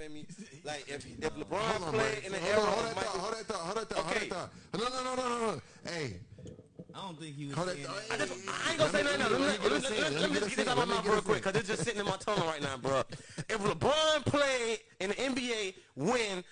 feel me? Like if if LeBron Hold on, played in the Hold era on, hold that thought, hold that thought, hold that thought, hold that thought. No, no, no, no, no, no. Hey, I don't think he was. hold saying that. I, just, I ain't gonna say nothing. Let me, let, me, let, me, let, let me just get this out of my mouth real quick, cause it's just sitting in my tongue right now, bro. If LeBron played in the NBA when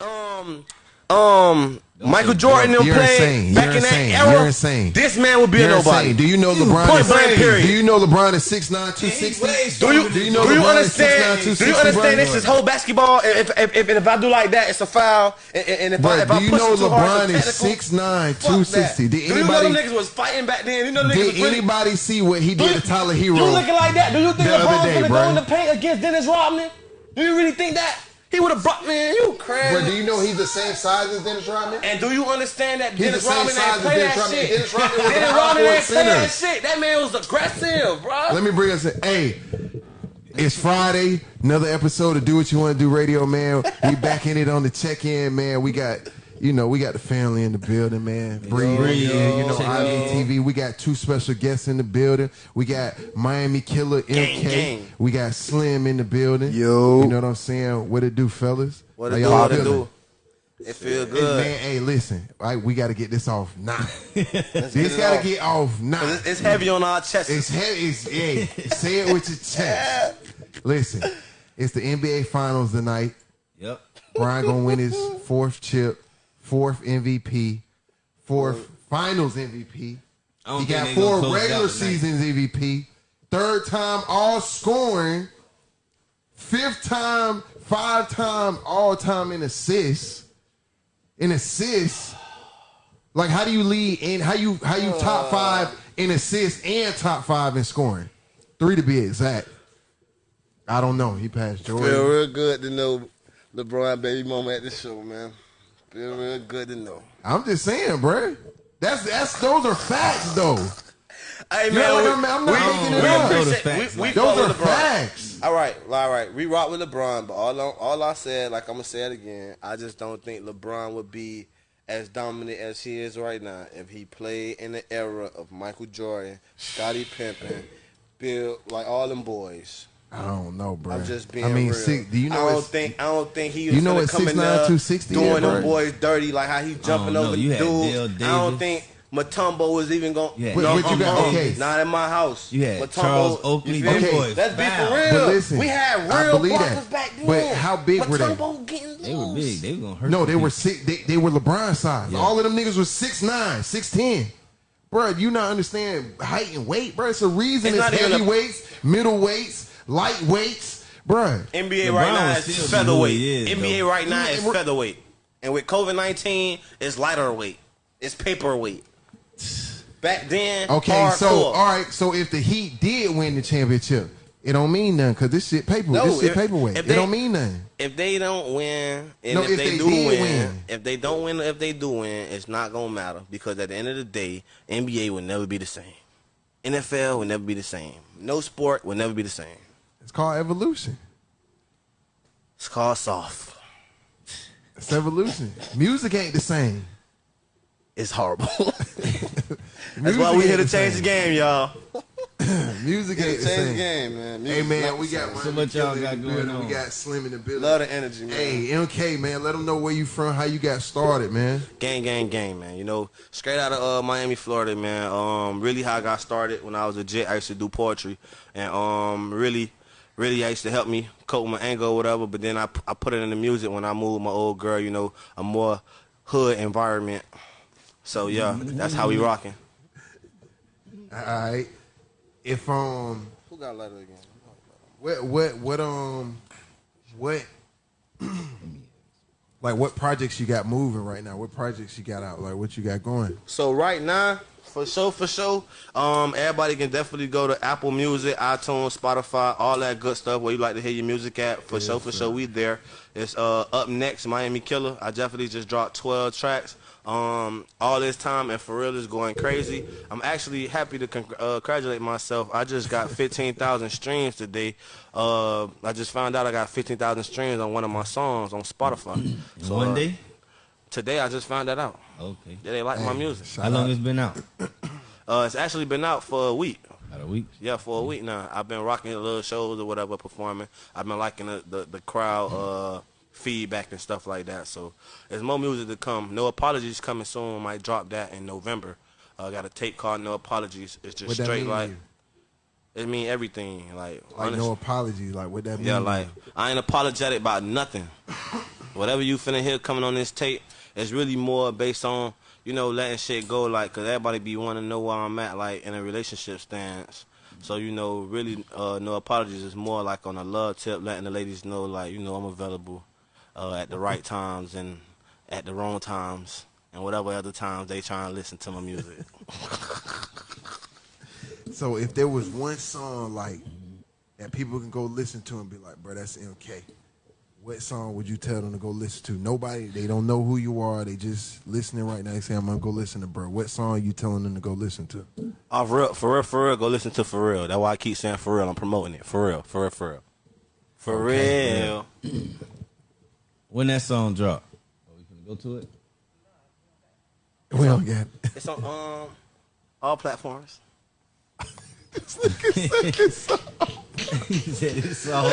um um Michael Jordan them You're played insane. back You're in that insane. era, You're insane. this man would be You're a nobody. insane. Do you know LeBron Point blank, period. Do you know LeBron is 6'9", 260? Do you, Do you know do you LeBron is 6'9", understand? Do you understand this is whole basketball? If if, if, if I do like that, it's a foul. And, and if I Bro, if I do you push know too LeBron it's a is technical. 6'9", Fuck 260? that. Did do you know them niggas was fighting back then? You know niggas did was really, anybody see what he did you- to Tyler Herro? You looking like that? Do you think the other LeBron's gonna go in the paint against Dennis Rodman? Do you really think that he would have brought me man? You crazy? But do you know he's the same size as Dennis Rodman? and do you understand that He's Dennis Rodman ain't play Dennis that Rodman. shit? Dennis Rodman was Dennis an Rodman ain't play that shit. That man was aggressive, bro. Let me bring us in. Hey, it's Friday. Another episode of Do What You Want to Do Radio, man. We back in it on the check-in, man. We got, you know, we got the family in the building, man. Bree, Bree, yeah, you know, check IBTV. We got two special guests in the building. We got Miami Killer MK. Gang, gang. We got Slim in the building. Yo. You know what I'm saying? What it do, fellas? What it do? y'all What it do? It feel Hey, good. man, hey, listen. All right, we got to get this off now. Let's this got to get off now. 'Cause It's, it's heavy on our chest. It's heavy. It's, hey, say it with your chest. Listen, it's the NBA Finals tonight. Yep. Brian gonna win his fourth chip, fourth MVP, fourth Finals MVP. He got four gonna close it regular seasons MVP. Third time all scoring. Fifth time, five time all time in assists. In assists. Like how do you lead in how you how you top five in assists and top five in scoring? Three to be exact. I don't know. He passed Feel Jordan. real good to know LeBron baby mama at the show, man. Feel real good to know. I'm just saying, bruh. That's that's those are facts though. Hey You know what we, I'm- I'm not we, making it we up. appreciate- Those are facts, we, we Those are LeBron. facts. All right, all right. We rock with LeBron, but all I, all I said, like I'm gonna say it again, I just don't think LeBron would be as dominant as he is right now if he played in the era of Michael Jordan, Scottie Pippen, Bill, like all them boys. I don't know, bro. I'm just being I mean, real. six, do you know? I don't think I don't think he was You know gonna what come in 6'9", there 260 doing them boys dirty like how he oh, jumping over the had dudes. I don't think Mutombo was even going. You had But- no, but you got- okay. Not in my house. You had Mutombo, Charles Oakley, you feel boys Let's be for real. But listen, we had real believe blockers that. back then. But how big were they? Mutombo getting They were big. They were gonna hurt. No, they were six. They, they were LeBron size. Yeah. All of them niggas was 6'9", 6'10". Bro, you not understand height and weight, bro. It's a reason It's it's, not even a- heavyweights, middleweights, lightweights, bro. NBA LeBron right now is still be who featherweight. he is, NBA though. right now is featherweight, and with COVID nineteen, it's lighter weight. It's paperweight. Back then, Okay, hardcore. so all right, so if the Heat did win the championship, it don't mean nothing because this shit paper, No, this shit if- paperweight. if it they- don't mean nothing. if they don't win, and No, if, if they, they do did win, win. if they don't win, if they do win, it's not gonna matter because at the end of the day, NBA will never be the same. NFL will never be the same. No sport will never be the same. It's called evolution. It's called soft. It's evolution. Music ain't the same. It's horrible. That's why we here to change the game, y'all. Music ain't the Change the same. game, man. Hey Music's man, not we the got same. one So much y'all got in the going building. on. We got Slim in the building. Love the energy, man. Hey, MK man, let them know where you from, how you got started, man. Gang, gang, gang, man. You know, straight out of uh, Miami, Florida, man. Um, really how I got started when I was a jet. I used to do poetry, and um, really, really, I used to help me cope with my anger or whatever. But then I, I put it in the music when I moved my old girl. You know, a more hood environment. So yeah, that's how we rocking. All right. If um, Who got letter again? what what what um, what like what projects you got moving right now? What projects you got out? Like what you got going? So right now, for sure, for sure, um, everybody can definitely go to Apple Music, iTunes, Spotify, all that good stuff where you like to hear your music at. For sure, for sure, we there. It's uh up next, Miami Killer. I definitely just dropped 12 tracks. Um, all this time and for real is going crazy. I'm actually happy to con- uh, congratulate myself. I just got 15,000 streams today. Uh, I just found out I got 15,000 streams on one of my songs on Spotify. So, one uh, day. Today I just found that out. Okay. Yeah, they like my music. How long out. it's been out? Uh, it's actually been out for a week. About a week. Yeah, for a week now. I've been rocking little shows or whatever, performing. I've been liking the the, the crowd uh, feedback and stuff like that. So there's more music to come. No apologies coming soon. Might drop that in November. uh, got a tape called No Apologies. It's just What that straight mean like it mean everything. Like, Like honest- no apologies, Like what that mean? yeah, like? I ain't apologetic about nothing. Whatever you finna hear coming on this tape, it's really more based on you know letting shit go. Like, cause everybody be wanting to know where I'm at, like in a relationship stance. So you know, really, uh, no apologies is more like on a love tip, letting the ladies know, like you know, I'm available uh, at the right times and at the wrong times and whatever other times they trying to listen to my music. So if there was one song like that people can go listen to and be like, bro, that's MK. What song would you tell them to go listen to? Nobody, they don't know who you are. They just listening right now. They say, I'm gonna go listen to bro. What song are you telling them to go listen to? Oh, for real, for real, for real, go listen to For Real. That's why I keep saying For Real. I'm promoting it. For real, for real, for real. For Okay, real. When that song drop? Are we gonna go to it? We don't get it. It's on um all platforms. He said it's all,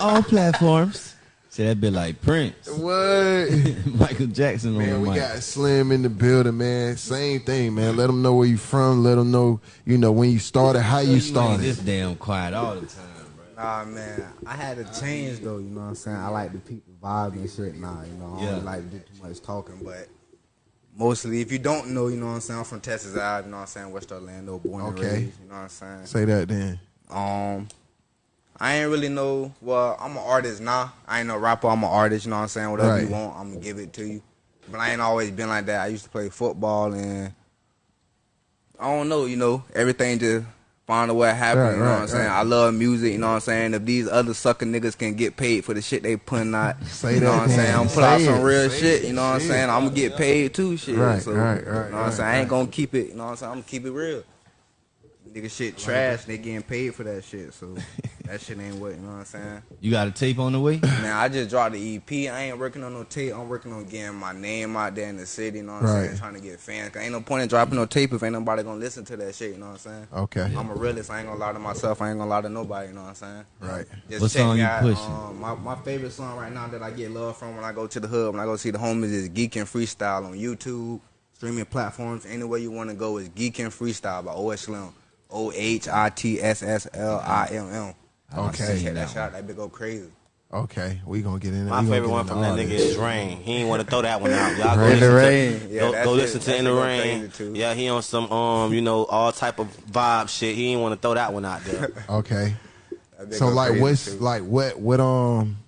all platforms. Say that bit like Prince, What? Michael Jackson on Man, we mic. got Slim in the building, man. Same thing, man. Let them know where you from. Let them know, you know, when you started, how you ain't started. this damn quiet all the time, bro. Nah, man, I had to change though. You know what I'm saying? I like to peep the vibe and shit. Nah, you know, I don't Yeah. like to do too much talking, but mostly, if you don't know, you know what I'm saying. I'm from Texas, Ave, you know what I'm saying. West Orlando, born and Okay. raised. You know what I'm saying. Say that then. Um, I ain't really know. Well, I'm an artist now. I ain't no rapper. I'm an artist. You know what I'm saying. Whatever you want, I'm gonna give it to you. But I ain't always been like that. I used to play football and I don't know. You know, everything just find a way to happen. Right, you know right, what I'm saying. I love music. You know what I'm saying. If these other sucker niggas can get paid for the shit they putting out, Say you know what I'm saying. I'm put out some real shit. You know what I'm saying. I'm gonna get paid too. Shit. Right, so, right, right, You know what I'm right, saying. I ain't gonna keep it. You know what I'm saying. I'm gonna keep it real. Nigga shit trash. They getting paid for that shit. So that shit ain't what you know what I'm saying. You got a tape on the way? Man, I just dropped the EP. I ain't working on no tape. I'm working on getting my name out there in the city. You know what I'm Right. saying? Trying to get fans. 'Cause ain't no point in dropping no tape if ain't nobody gonna listen to that shit. You know what I'm saying? Okay. I'm a realist. I ain't gonna lie to myself. I ain't gonna lie to nobody. You know what I'm saying? Right. Just What song you out. pushing? Um, my, my favorite song right now that I get love from when I go to the hub, when I go see the homies, is Geek and Freestyle on YouTube, streaming platforms. Anywhere you want to go is Geek and Freestyle by OS Slim. O H I T S S L I M M. Okay. Check that shit out. That bit go crazy. Okay. We gonna get in there. My We favorite one from that nigga is Rain. He ain't want to throw that one out. Y'all go Rain. listen In the to, Rain. Yeah, go, that go shit- listen to that In the Rain. Yeah, he on some um, you know, all type of vibe shit. He ain't want to throw that one out there. Okay. That bit So like, what's too. like what what um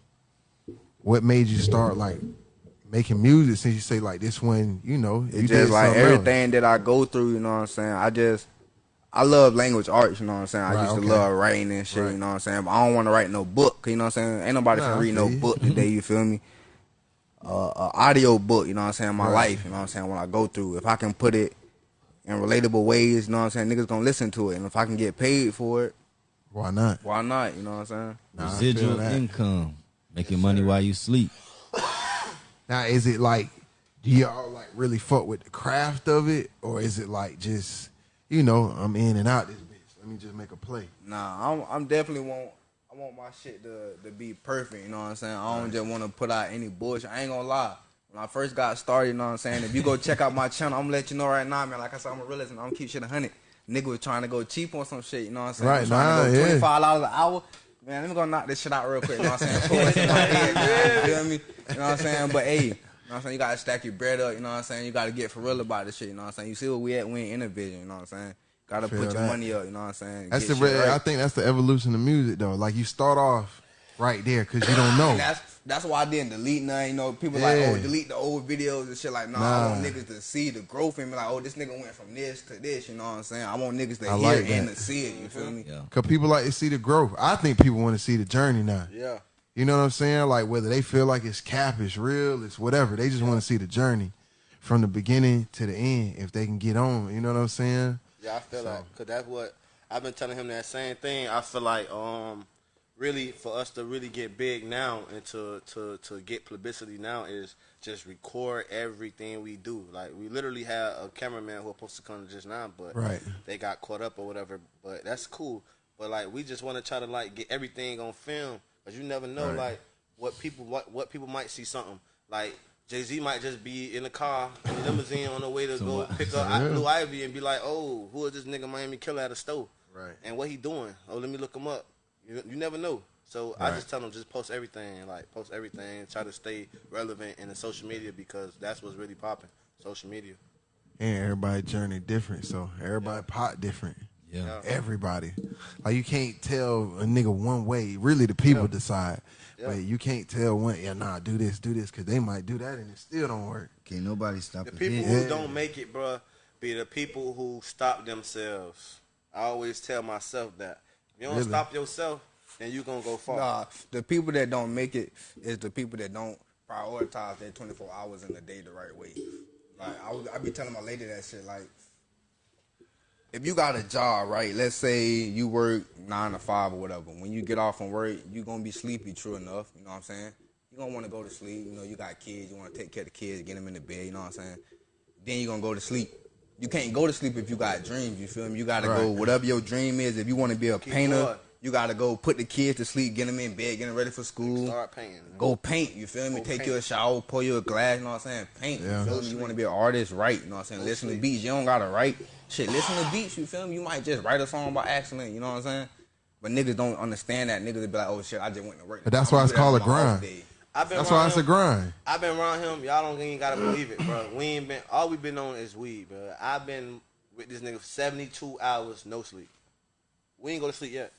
what made you start like making music? Since you say like this one, you know, you It's did just like something else. everything that I go through, you know what I'm saying? I just I love language arts, you know what I'm saying? I Right, used okay. to love writing and shit, Right. you know what I'm saying? But I don't want to write no book, you know what I'm saying? Ain't nobody Nah, can I read no feel you. book today, you feel me? Uh, uh, audio book, you know what I'm saying? My Right. life, you know what I'm saying? What I go through, if I can put it in relatable ways, you know what I'm saying? Niggas gonna listen to it, and if I can get paid for it, Why not? why not? You know what I'm saying? Nah, Residual income. Making money while you sleep. Now, is it like, do y'all like really fuck with the craft of it, or is it like just, you know, I'm in and out this bitch. Let me just make a play. Nah, I'm I'm definitely want I want my shit to to be perfect. You know what I'm saying? I don't just want to put out any bullshit. I ain't gonna lie. When I first got started, you know what I'm saying? If you go check out my channel, I'm gonna let you know right now, man. Like I said, I'm a realist and I'm gonna keep shit a hundred. Nigga was trying to go cheap on some shit, you know what I'm saying? Right, Was trying nah, to go yeah. twenty five dollars an hour. Man, let me go knock this shit out real quick. You know what I'm saying? Pull it in my head, man. You feel me? You know what I'm saying? But hey, know what I'm saying? You gotta stack your bread up, you know what I'm saying? You gotta get for real about this shit, you know what I'm saying? You see where we at, we ain't in a vision, you know what I'm saying? Gotta Feel put your that. money up, you know what I'm saying? That's Get the. shit right. I think that's the evolution of music, though. Like you start off right there because you don't know. And that's that's why I didn't delete none. You know, people Yeah. like, oh, delete the old videos and shit. Like, nah, I want Nah. niggas to see the growth in me. Like, oh, this nigga went from this to this. You know what I'm saying? I want niggas to I hear like and that. to see it. You feel me? Yeah. Cause people like to see the growth. I think people want to see the journey now. Yeah. You know what I'm saying? Like whether they feel like it's cap, it's real, it's whatever. They just want to see the journey from the beginning to the end. If they can get on, you know what I'm saying? Yeah, I feel So- like because that's what I've been telling him that same thing. I feel like um, really for us to really get big now and to to to get publicity now is just record everything we do. Like we literally had a cameraman who was supposed to come just now, but Right. they got caught up or whatever. But that's cool. But like we just want to try to like get everything on film, cause you never know Right. like what people what what people might see something like. Jay Z might just be in the car in the limousine on the way to go pick up Yeah. Blue Ivy and be like, "Oh, who is this nigga Miami killer at a store?" Right. And what he doing? Oh, let me look him up. You, you never know. So I just tell them just post everything, like post everything, try to stay relevant in the social media because that's what's really popping. Social media. And everybody journey different, so everybody pot different. Yeah. Everybody, like you can't tell a nigga one way. Really, the people decide, Yeah. but you can't tell one. Yeah, nah, do this, do this, because they might do that and it still don't work. Can't nobody stop The people here. who don't make it, bruh, be the people who stop themselves. I always tell myself that. If you don't Really? stop yourself, then you gonna go far. Nah, the people that don't make it is the people that don't prioritize their 24 hours in the day the right way. Like I, was, I be telling my lady that shit. Like, if you got a job, right? Let's say you work nine to five or whatever. When you get off from work, you're gonna be sleepy. True enough, you know what I'm saying. You gonna want to go to sleep. You know, you got kids. You want to take care of the kids, get them in the bed. You know what I'm saying. Then you're gonna go to sleep. You can't go to sleep if you got dreams. You feel me? You gotta go whatever your dream is. If you want to be a Keep painter, going. you gotta go put the kids to sleep, get them in bed, get them ready for school. Start painting. Go paint, you feel me? Go Take paint. you a shower, pour you a glass, you know what I'm saying? Paint, Yeah. you feel me? You want to be an artist, write, you know what I'm saying? listen to beats, you don't gotta write. Shit, listen to beats, you feel me? You might just write a song by accident, you know what I'm saying? But niggas don't understand that. Niggas be like, oh shit, I just went to work. But that's why it's do called a grind. day. I've been That's around why it's a him- grind. I've been around him. Y'all don't even gotta believe it, bro. We ain't been. All we been on is weed, bro. I've been with this nigga for 72 hours, no sleep. We ain't go to sleep yet.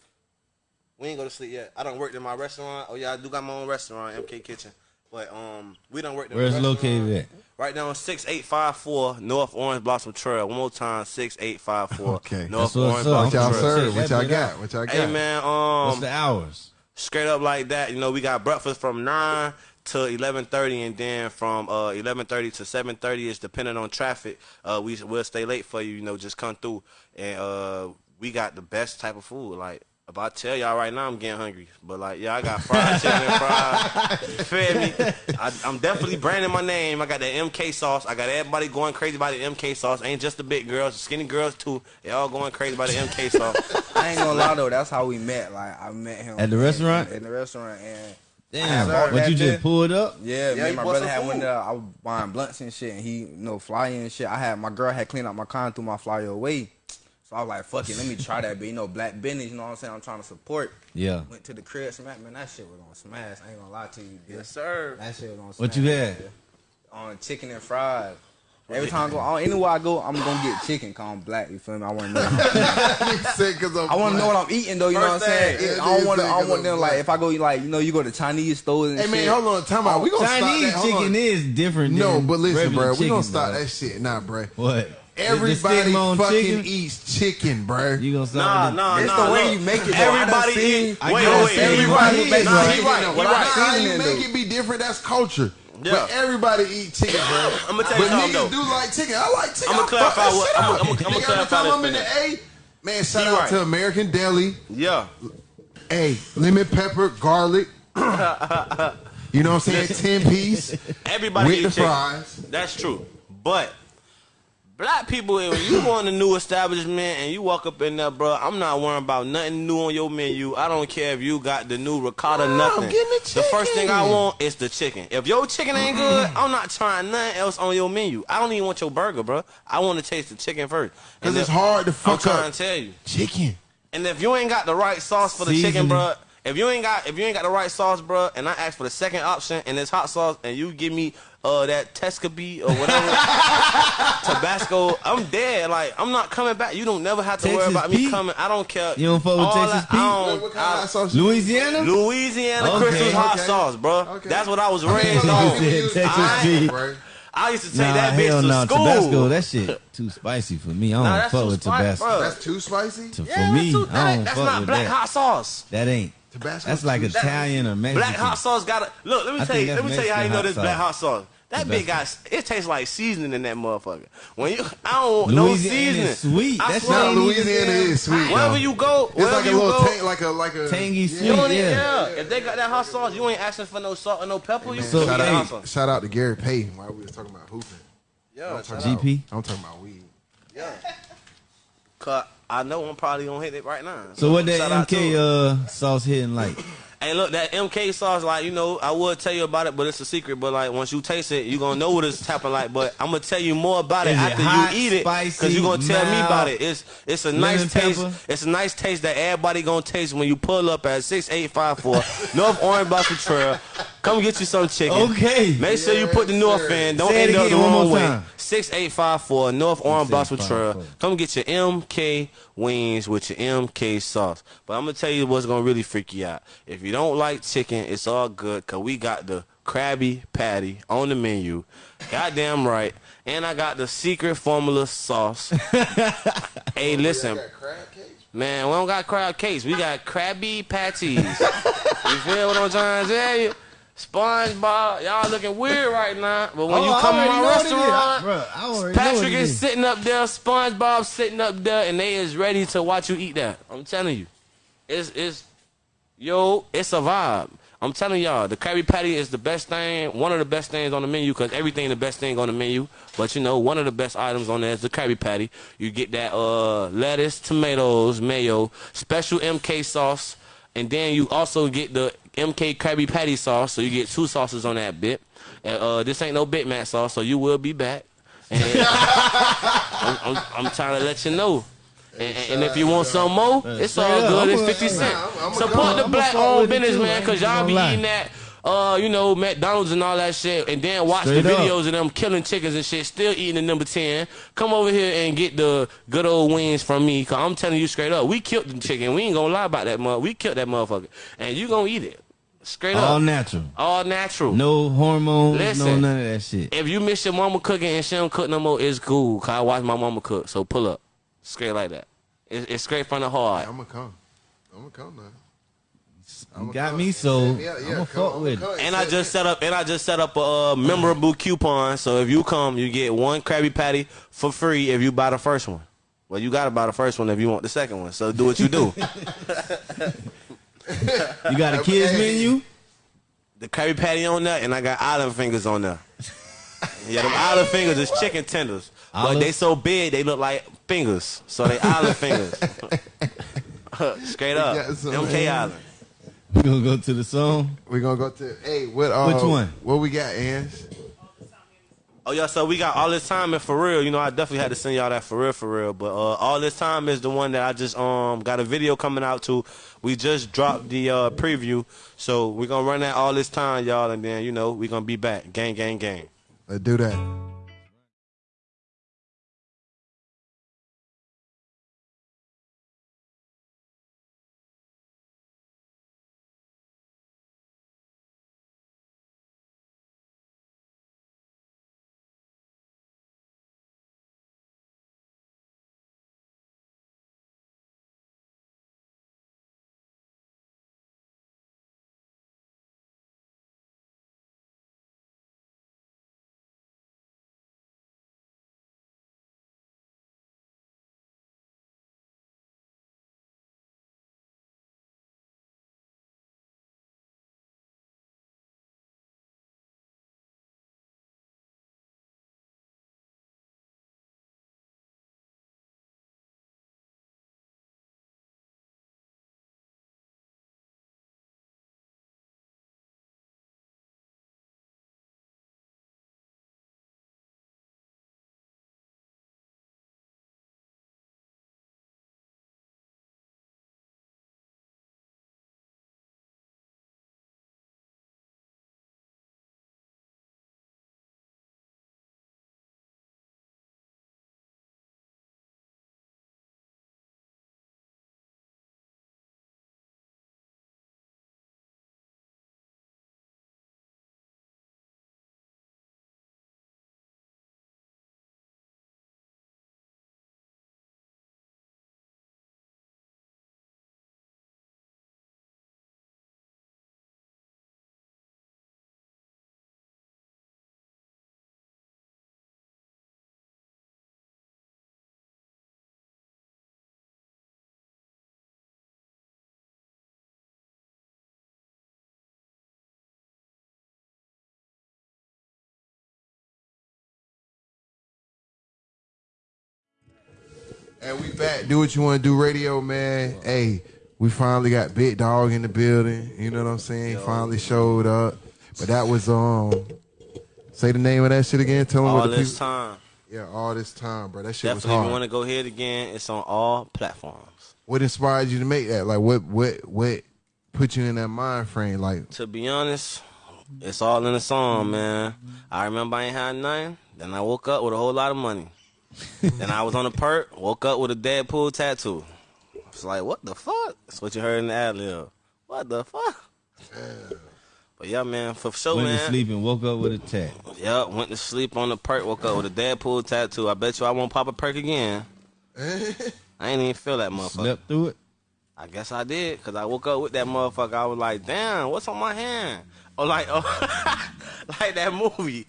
We ain't go to sleep yet. I don't work in my restaurant. Oh yeah, I do got my own restaurant, MK Kitchen. But um, we don't work. in the Where's it restaurant. located at? Right now, six eight five four North Orange Blossom Trail. One more time, six eight five four Okay. North That's what's Orange up. What Blossom y'all Check Trail. serve? What y'all got? What y'all got? Hey man, um, What's the hours? straight up like that. You know, we got breakfast from nine to eleven thirty, and then from uh eleven thirty to seven thirty is depending on traffic. Uh, we we'll stay late for you. You know, just come through, and uh, we got the best type of food. Like if I tell y'all right now, I'm getting hungry. But like, yeah, I got fried chicken and fries. You feel me? I, I'm definitely branding my name. I got the MK sauce. I got everybody going crazy about the MK sauce. Ain't just the big girls, the skinny girls too. They all going crazy about the MK sauce. I ain't gonna lie though, that's how we met. Like, I met him At the in- restaurant? In, the restaurant, and Damn. sir, What you just bit- pulled up? Yeah, Yeah, me and my brother had went food. there. I was buying blunts and shit, and he, you know, flying and shit. I had my girl had cleaned out my car and threw my flyer away. So I was like, fuck it, let me try that. But you know, black business, you know what I'm saying? I'm trying to support. Yeah. Went to the crib, smack, man, that shit was on smash. I ain't gonna lie to you, bitch. yes, sir. That shit was on smash. What you had? On chicken and fries. Every time I go, on- anywhere I go, I'm gonna get chicken. Cause I'm black. You feel me? I want to know. Nigga I'm I want to know what I'm eating though. You know what I'm saying? thing, I don't want. I don't want are them like if I go like you know you go to Chinese stores and Hey shit. man, hold on, time out. We gonna Chinese stop that. Chicken on. is different. No, than but listen, regular bro, we gonna stop bro. that shit, nah, bro. What? Everybody fucking chicken? eats chicken, bro. You gonna Nah, stop? with nah, It's nah. the way look. you make it, though. Everybody I eat. Wait, wait, wait. everybody Everybody eat eat. Nah, he right. He right. how you make it be different? That's culture. Yeah. But everybody eat chicken, bro. I'ma tell you but something, niggas though. do like chicken. I like chicken. I'ma I clarify what- shit I'ma- up. I'ma- I'ma every clarify time I'm in the. A, man, shout He out right. to American Deli. Yeah. Hey, lemon pepper, garlic. you know what I'm saying? Ten piece Everybody with eat the chicken. fries. That's true. But black people, when you go in a new establishment and you walk up in there, bro, I'm not worrying about nothing new on your menu. I don't care if you got the new ricotta, I'm nothing. the first thing I want is the chicken. If your chicken ain't good, I'm not trying nothing else on your menu. I don't even want your burger, bro. I want to taste the chicken first. Cause it's hard to fuck I'm trying up to tell you. chicken. And if you ain't got the right sauce for the chicken, bro, if you ain't got if you ain't got the right sauce, bro, and I ask for the second option and it's hot sauce, and you give me uh that Tescabee or whatever Tabasco, I'm dead. Like I'm not coming back. You don't never have to worry Texas about me coming. I don't care. You don't fuck with All Texas that- Pete? I don't- what kind of I- hot sauce? you- Louisiana? Louisiana Okay, Christmas hot okay. sauce, bro. Okay. That's what I was raised a lot of on. said Texas I- Pete. I used to take Nah, that bitch hell to no. school. Tabasco, that shit too spicy for me. I don't Nah, that's fuck too with spicy, Tabasco. bro. That's too spicy. To- Yeah, for me, that's, too, that I ain't- don't that's fuck not with black that. hot sauce. That ain't. Tabasco. That's like too- Italian or Mexican. Black hot sauce got to look. Let me I tell you. Let that's me tell you how you know hot this black hot sauce. That The bitch got it tastes like seasoning in that motherfucker. When you I don't want no seasoning. is sweet. I That's not Nah, ain't even Louisiana damn- is sweet. Wherever though. you go, It's wherever like a you little go, tank, like a like a Tangy you sweet. don't need, yeah. yeah. If they got that hot sauce, you ain't asking for no salt or no pepper. You So, can shout get hey, out, shout out to Gary Payton while we was talking about hooping. Yeah, I'm talking out. GP. About, I'm talking about weed. Cause I know I'm probably gonna hit it right now. So what that Shout out to MK uh, sauce hitting like? Hey, look, that MK sauce, like, you know, I would tell you about it, but it's a secret. But, like, once you taste it, you are to know what it's tapping like. But I'm going to tell you more about it it after hot, you eat it. cause you're going to tell me about it. It's it's a nice taste. pepper? It's a nice taste that everybody going to taste when you pull up at 6854 North Orange Blossom Trail. Come get you some chicken. Okay. Make sure you put the North sir. in. Don't Say it end up the again one wrong more way. time. 6854 North Orange Blossom Trail. 6854. Come get your MK wings with your MK sauce. But I'm gonna tell you what's gonna really freak you out. If you don't like chicken, it's all good cause we got the Krabby Patty on the menu. Goddamn right. And I got the secret formula sauce. hey, listen. Man, we don't got crab cakes. We got Krabby Patties. you feel what I'm trying to tell you? SpongeBob, y'all looking weird right now. But when Oh, you come to my know what it is. restaurant, Bruh, I already know Patrick is is. sitting up there, SpongeBob sitting up there, and they is ready to watch you eat that. I'm telling you, it's it's yo, it's a vibe. I'm telling y'all, the Krabby Patty is the best thing, one of the best things on the menu, cause everything the best thing on the menu. But you know, one of the best items on there is the Krabby Patty. You get that uh lettuce, tomatoes, mayo, special MK sauce, and then you also get the MK Krabby Patty sauce. So you get two sauces on that bit. And, uh, this ain't no Big Mac sauce, so you will be back. And I'm, I'm, I'm trying to let you know. And, and- and if you want some more, it's all straight good. I'm It's 50 cent. I'm- I'm a Support the black fuck owned business, too, man, because y'all be lie. eating that, uh, you know, McDonald's and all that shit, and then watch Straight the up. videos of them killing chickens and shit, still eating the number 10. Come over here and get the good old wings from me, because I'm telling you straight up, we killed the chicken. We ain't going to lie about that mother. We killed that motherfucker. And you going to eat it. Straight All up. natural. all natural. No hormones, no Listen. none of that shit. If you miss your mama cooking and she don't cook no more, it's cool. Cause I watch my mama cook. So pull up. Straight like that. It's, it's straight from the heart. I'm gonna come. I'm gonna come now. You got me, so Yeah, yeah, I'm gonna come, fuck I'ma with come. it. And I just set up and I just set up a uh, memorable coupon. So if you come, you get one Krabby Patty for free if you buy the first one. Well, you gotta buy the first one if you want the second one. So do what you do. You got a kids menu? the Krabby Patty on there, and I got island fingers on there. Yeah, them island fingers is chicken tenders, but they so big they look like fingers. So they island fingers. Straight up, got some- MK Island. We gonna go to the song. We're gonna go to hey, what uh, Which one? What we got, Ans? Oh yeah, so we got all this time and for real. You know, I definitely had to send y'all that for real, for real. But uh, all this time is the one that I just um got a video coming out to. We just dropped the uh, preview, so we're gonna run that all this time, y'all, and then you know we gonna be back. Gang, gang, gang. Let's do that. And we back. Do what you want to do, radio man. Hey, we finally got Big Dog in the building. You know what I'm saying? Finally showed up. But that was um. Say the name of that shit again. Tell them All what the this people. time. Yeah, all this time, bro. That shit was Definitely, if you hard. want to go ahead again, it's on all platforms. What inspired you to make that? Like, what, what, what put you in that mind frame? Like, To be honest, it's all in the song, man. I remember I ain't had nothing. Then I woke up with a whole lot of money. then I was on a perk, woke up with a Deadpool tattoo. It's like, what the fuck? That's what you heard in the ad lib. What the fuck? But yeah, man, for sure, Went man. to sleep and woke up with a tat. Yeah, went to sleep on the perk, woke up with a Deadpool tattoo. I bet you I won't pop a perk again. I ain't even feel that motherfucker. Slept through it. I guess I did, because I woke up with that motherfucker. I was like, damn, what's on my hand? Or like, oh, like that movie.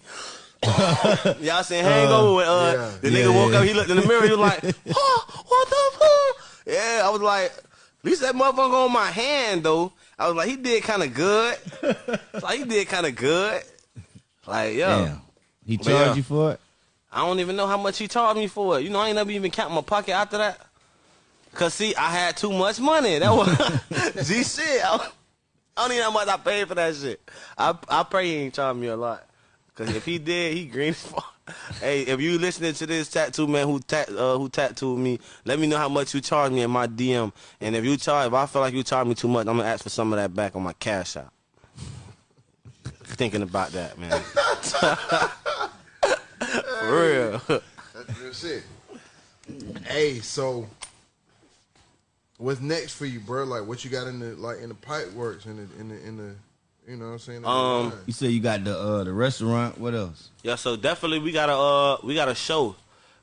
Y'all seen Hangover with uh, yeah. the Yeah, nigga woke yeah. up, he looked in the mirror, he was like, oh, what the fuck? Yeah, I was like, at least that motherfucker on my hand, though. I was like, he did kind of good. like, he did kind of good. Like, yo. Damn. He charged yeah. you for it? I don't even know how much he charged me for it. You know, I ain't never even count my pocket after that. Cause see, I had too much money. That was G shit. I, I don't even know how much I paid for that shit. I I pray he ain't charged me a lot. Cause if he did, he green as fuck. Hey, if you listening to this tattoo man who tat uh, who tattooed me, let me know how much you charge me in my DM. And if you charge, if I feel like you charge me too much, I'm gonna ask for some of that back on my cash out. Thinking about that, man. For real. That's real shit. Hey, so what's next for you, bro? Like, what you got in the like in the pipe works in the in the in the you know what I'm saying? Um. You said you got the uh, the restaurant. What else? Yeah, so definitely we got a uh we got a show.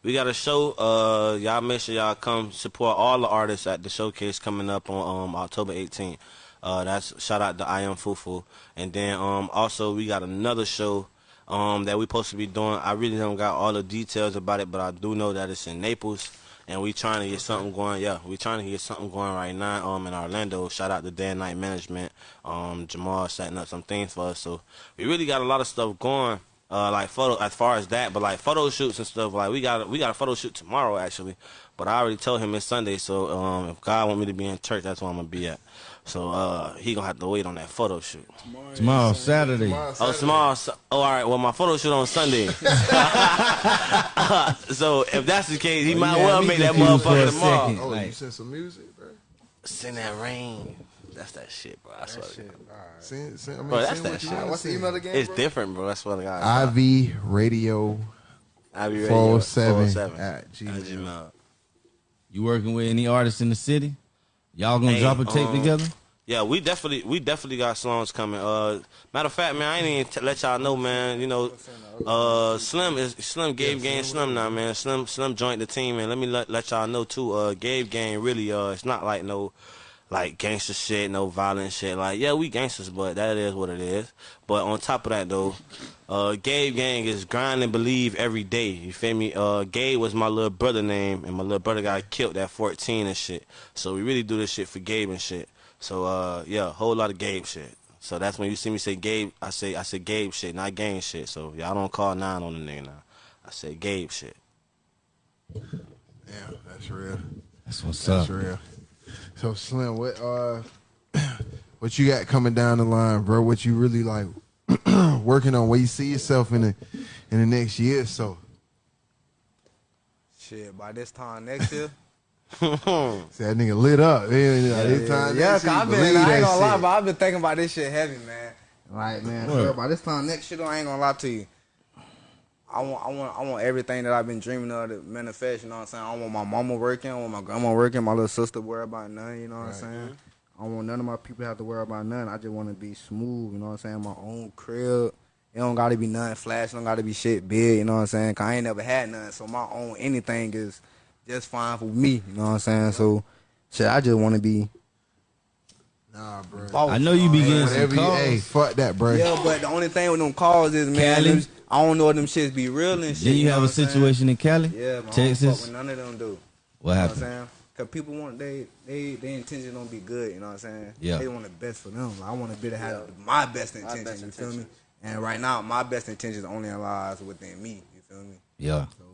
We got a show. Uh y'all make sure y'all come support all the artists at the showcase coming up on um October 18th. Uh that's shout out to I am Fufu. And then um also we got another show um that we're supposed to be doing. I really don't got all the details about it, but I do know that it's in Naples. And we trying to get something going. Yeah, we trying to get something going right now. Um, in Orlando. Shout out to Dan Night Management. Um, Jamal setting up some things for us. So we really got a lot of stuff going. Uh, like photo as far as that, but like photo shoots and stuff. Like we got we got a photo shoot tomorrow actually. But I already told him it's Sunday. So um, if God want me to be in church, that's where I'm gonna be at. So uh, he gonna have to wait on that photo shoot. Tomorrow, Saturday. Tomorrow, Oh, tomorrow. Oh, all right. Well, my photo shoot on Sunday. so if that's the case, he might Yeah, well make that motherfucker tomorrow. second. Oh, you Like- sent some music, bro. Send that rain. That's that shit, bro. I swear. to God. Send, send, I mean, Bro, that's that shit. wanna What's the email again? It's bro? different, bro. I swear to God. IV Radio I'll be ready. 407 407 at at Gmail. Gmail. You working with any artists in the city? Y'all gonna Hey, drop a tape um, together? Yeah, we definitely we definitely got songs coming. Uh, matter of fact, man, I ain't even t- let y'all know, man. You know, uh, Slim is Slim Gabe Gang Slim now, man. Slim Slim joined the team, and let me let, let y'all know too. Uh, Gabe Gang really uh, it's not like no like gangster shit, no violent shit. Like yeah, we gangsters, but that is what it is. But on top of that though, uh, Gabe Gang is grind and believe every day. You feel me? Uh, Gabe was my little brother name, and my little brother got killed at 14 and shit. So we really do this shit for Gabe and shit. So uh, yeah, a whole lot of Gabe shit. So that's when you see me say Gabe, I say I say Gabe shit, not gang shit. So y'all don't call nine on the nigga now. I say Gabe shit. Yeah, that's real. That's what's That's up. That's real. So Slim, what uh, what you got coming down the line, bro? What you really like working on? Where you see yourself in the in the next year or so? Shit, by this time next year. See that nigga lit up. Yeah, yeah, this time yeah, next cause I've been, I ain't gonna lie, but I've been thinking about this shit heavy, man. Like, man, What? sure, by this time next year, I ain't gonna lie to you. I want, I want, I want everything that I've been dreaming of to manifest. You know what I'm saying? I want my mama working, I want my grandma working, my little sister worry about nothing. You know what I'm saying? I don't want none of my people have to worry about nothing. I just want to be smooth. You know what I'm saying? My own crib. It don't gotta be nothing flash. It don't gotta be shit big. You know what I'm saying? Cause I ain't never had nothing. So my own anything is just fine for me. You know what I'm saying? So, shit, I just want to be. Nah, bro. boss, I know you be know what getting some Whatever you, calls. hey, fuck that, bro. Yeah, but the only thing with them calls is, man, Cali? them- I don't know if them shits be real and shit. Then you know have a what I'm saying? situation in Cali, Yeah, but I don't fuck Texas. with none of them do. What You know what I'm happened? saying? Cause people want they they they intention don't be good. You know what I'm saying? Yeah. They want the best for them. I want to be to have my best intention. best you feel me? And right now, my best intentions only lies within me. You feel me? Yeah. So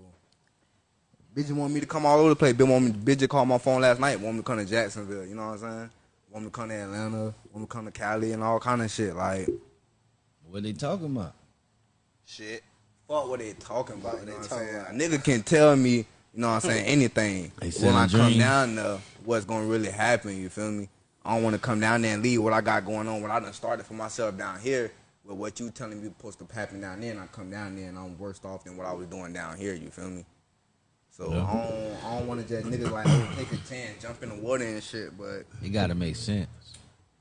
Bitches want me to come all over the place. Bitch want me. Bitch just called my phone last night. Want me to come to Jacksonville. You know what I'm saying? Want me to come to Atlanta. Want me to come to Cali and all kind of shit. Like What they talking about? shit. Fuck what they talking about. You know what I'm talking about. A nigga can tell me. You know what I'm saying? Anything. When selling I come down there, what's gonna really happen? You feel me? I don't want to come down there and leave what I got going on. What I done started for myself down here. With what you telling me supposed to happen down there, and I come down there and I'm worse off than what I was doing down here. You feel me? So Yeah. I don't, I don't want to just niggas like oh, take a chance, jump in the water and shit. But It gotta make sense.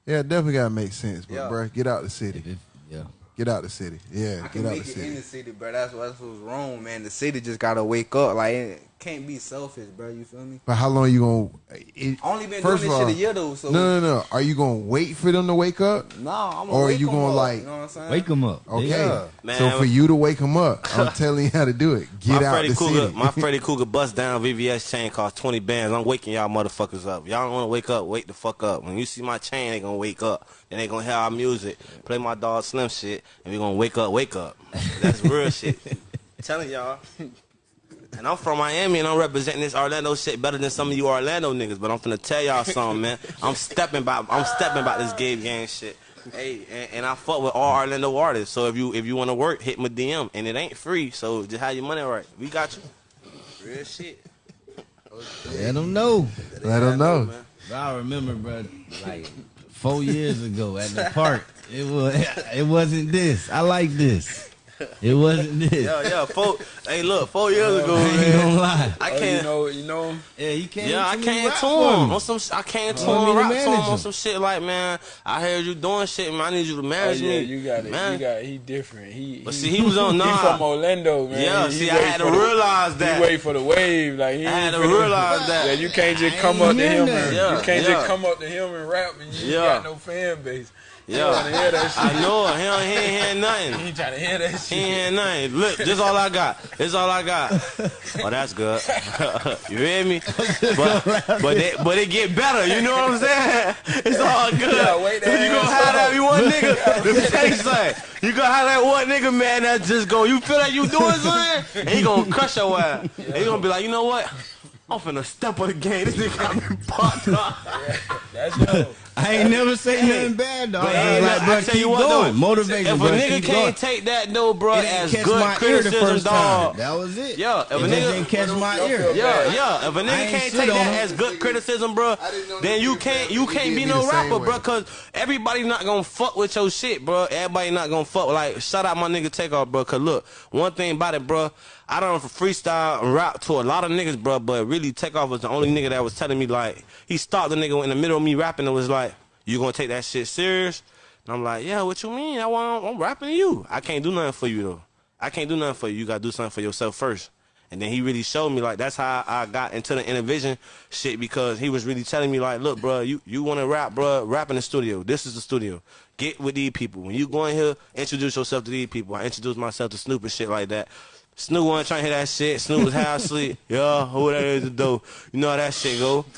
Yeah, it definitely gotta make sense, but Yeah. bruh, get out the city. It, yeah. Get out the city. Yeah, I can get out make the it city. in the city, bro. That's what that's what's wrong, man. The city just gotta wake up. Like it can't be selfish, bro. You feel me? But how long you gonna? It, I only been first doing of this all, shit a year though. So No, no, no. Are you gonna wait for them to wake up? No, I'm Or gonna you gonna, like, you know what I'm saying? Wake them up. Okay. Yeah. Man, so for you to wake them up, I'm telling you how to do it. Get my out Freddy the Cougar, city. my Freddy Krueger bust down VVS chain cost twenty bands. I'm waking y'all motherfuckers up. Y'all don't want to wake up, wake the fuck up. When you see my chain, they gonna wake up. Then they gonna hear our music, play my dog Slim shit, and we gonna wake up, wake up. That's real shit. telling y'all. And I'm from Miami and I'm representing this Orlando shit better than some of you Orlando niggas. But I'm finna tell y'all something, man. I'm stepping by. I'm stepping by this game gang shit. Hey, and, and I fuck with all Orlando artists. So if you if you want to work, hit my DM, and it ain't free. So just have your money right. We got you. Real shit. Let them know. Let them know. man. I remember, bro, like four years ago at the park, it was it wasn't this. I like this. It wasn't this. Yeah, yeah. Four. hey, look, four years oh, ago, I ain't man. gonna lie. I Oh, you can't. know, you know. Yeah, you can't. Yeah, I to me came to him on some. I came to Want him rap to him on some shit like, man, I heard you doing shit, man. I need you to Oh manage yeah, me. you got it. man. You got he different. He. But see, he was on- nah. He from Orlando, man. Yeah, He- he see, I had to for the- realize that. He wait for the wave, like he I had to realize that. Yeah, you can't just come up to him. And, Yeah, you can't just come up to him and rap, and you got no fan base. He Yeah. wanna hear that shit. I know it. He, don't- he ain't hearing nothing. He trying to hear that shit. He ain't hearing nothing. Look, this all I got. This all I got. Oh, that's good. you hear me? But but it, but it get better. You know what I'm saying? It's all good. Yeah, wait you gonna have that you one nigga. Let me tell you something. You gonna have that one nigga man that just go. You feel like you doing something, and he gonna crush your ass. And he gonna be like, you know what? I'm finna step on the game. This nigga got me popped up. That's yo. I ain't never say nothing bad, dog. But hey, like, bro, I tell keep you what, going. though. Motivation, If a nigga can't going. take that though, bro, it as good my ear the criticism, first dog. time. That was it. Yeah, if it a nigga- didn't catch my ear. Yeah, yeah. If a I nigga can't take that as good criticism, bro, I didn't know then you you can't you you can't be no rapper, bro. Cause everybody not gonna fuck with your shit, bro. Everybody not gonna fuck. Like shout out my nigga Takeoff, bro. Cause look, one thing about it, bro. I don't freestyle and rap to a lot of niggas, bro. But really, Takeoff was the only nigga that was telling me like he stopped the nigga in the middle of me rapping and was like, "You gonna take that shit serious?" And I'm like, "Yeah, what you mean? I want, I'm rapping to you. I can't do nothing for you though. I can't do nothing for you. You gotta do something for yourself first. And then he really showed me like that's how I got into the Intervision shit because he was really telling me like, look, bro, you you want to rap, bro? Rap in the studio. This is the studio. Get with these people. When you go in here, introduce yourself to these people. I introduced myself to Snoop and shit like that. Snoop wasn't trying to hear that shit. Snoop was half asleep. Yeah, who that is the dope. You know how that shit go.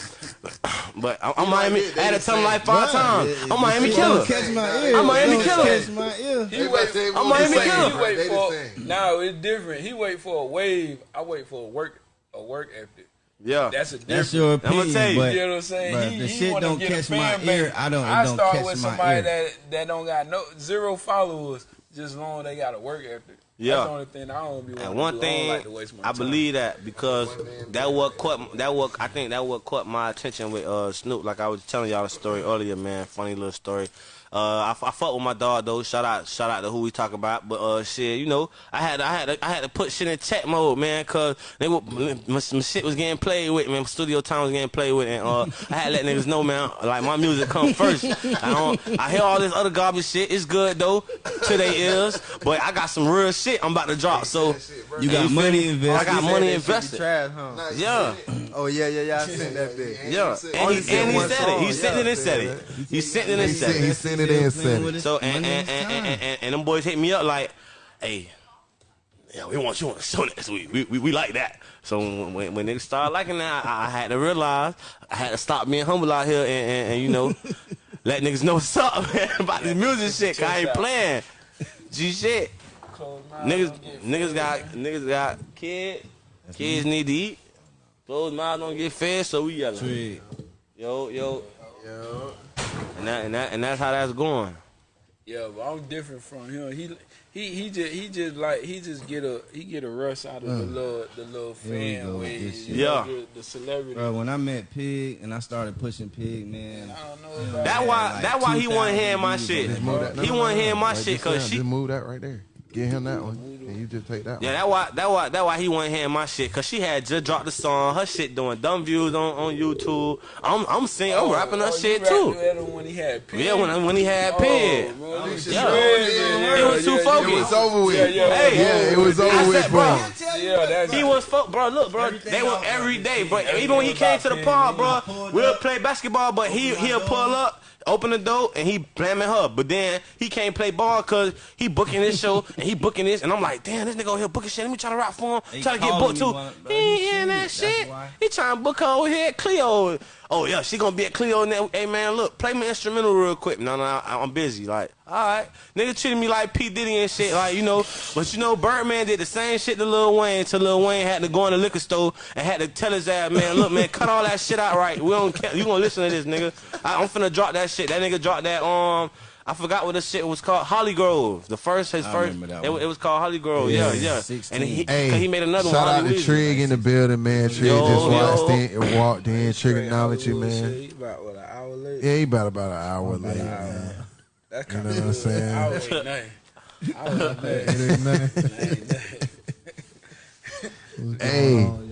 But I'm, I'm Miami. they- they I had to the tell him like five times. It- I'm Miami it killer. Catch my ear. I'm Miami It don't killer. Catch my ear. He wait. I'm Miami killer. He wait for. same. No, it's different. He wait for a wave. I wait for a work. A work ethic. Yeah. That's a different. That's your I'ma tell you. but, You know what I'm saying? but he, the he shit don't catch my base. ear. I don't. It I don't start catch with somebody that that don't got no zero followers, just long they got a work ethic. Yeah. That's the only thing I don't be wanting And to one do. I thing don't like to waste my I time. believe that because that what caught that what I think that what caught my attention with uh Snoop. Like I was telling y'all a story earlier, man. Funny little story. Uh, I, I fuck with my dog though. Shout out, shout out to who we talk about. But uh, shit, you know, I had, I had, I had to put shit in check mode, man, cause they were, my, my shit was getting played with, man. Studio time was getting played with, and uh, I had to let niggas know, man, like my music come first. I don't, I hear all this other garbage shit. It's good though to their ears, but I got some real shit I'm about to drop. So You got feel money invested. I got money that shit be invested. Trash, huh? Nah, Yeah. Oh yeah, yeah, yeah. I sent that bitch. Yeah, and he, said and he one said it. song, He sent yeah. it and said it. He sent it and said it. Sent it and said it. So and and, and, and, and, and, and them boys hit me up like, hey, yeah, we want you on the show next week. We, we, we like that. So when when niggas started liking that, I, I had to realize I had to stop being humble out here and, and, and you know let niggas know what's up man, about this music shit. 'cause I ain't playing. G shit. Niggas niggas got niggas got kids. Kids need to eat. Closed mouths don't get fed, so we yelling. Trick. Yo, yo. And that and that and that's how that's going. Yeah, but I'm different from him. He he he just he just like he just get a he get a rush out of the little the little Here fan go with waves. this you shit. know, Yeah. the, the celebrity. Bro, when I met Pig and I started pushing Pig, man, I don't know That why like that why he wasn't 2,000 hearing my shit. on Just move that. No, He no, no, wasn't no. hearing my Like, shit cause uh, she just move that right there. Get him that one, and you just take that Yeah, one. that why that why that why he wasn't hearing my shit, cause she had just dropped the song, her shit doing dumb views on, on YouTube. I'm I'm singing, I'm oh, rapping her oh, shit too. with when he had pig. Yeah, when when he had Oh, Pig. man, this Yeah. shit crazy. It was too It focused. was over with. Yeah, yeah, Hey. Yeah, it was I over with said, for bro. Yeah, that's He was fuck, bro. Look, bro. Everything They were every day, bro. Even when he came to the park, bro, we'll play basketball, but he he'll pull up, open the door, and he blaming her. But then he can't play ball cause he booking this show and he booking this, and I'm like, damn, this nigga over here booking shit. Let me try to rock for him. Try to get booked too. one- he ain't he hearing that shit. why. He trying to book her over here at Cleo. Oh yeah, she gonna be at Cleo. Now, hey man, look, play me instrumental real quick. No, no, I, I'm busy. Like, all right, nigga treated me like P Diddy and shit. Like, you know, but you know, Birdman did the same shit to Lil Wayne. Till Lil Wayne had to go in the liquor store and had to tell his ass, man, look, man, cut all that shit out right. We don't care. You gonna listen to this, nigga? I, I'm finna drop that shit. That nigga dropped that. Um, I forgot what the shit was called. Holly Grove. The first, his I first. that It, one. it was called Holly Grove. Yeah, Yeah, yeah. 16. And he, Hey, cause he made another shout one. out to Holly Weezy. Trig in the building, man. Trig Yo, just walked yo. in, and walked in, trigonometry, Hollywood man. shit, he About what an hour late. Yeah, he about about an hour late, man. That's You kind know of what I'm saying? I was nothing. I was nothing. It ain't nothing. Hey, man,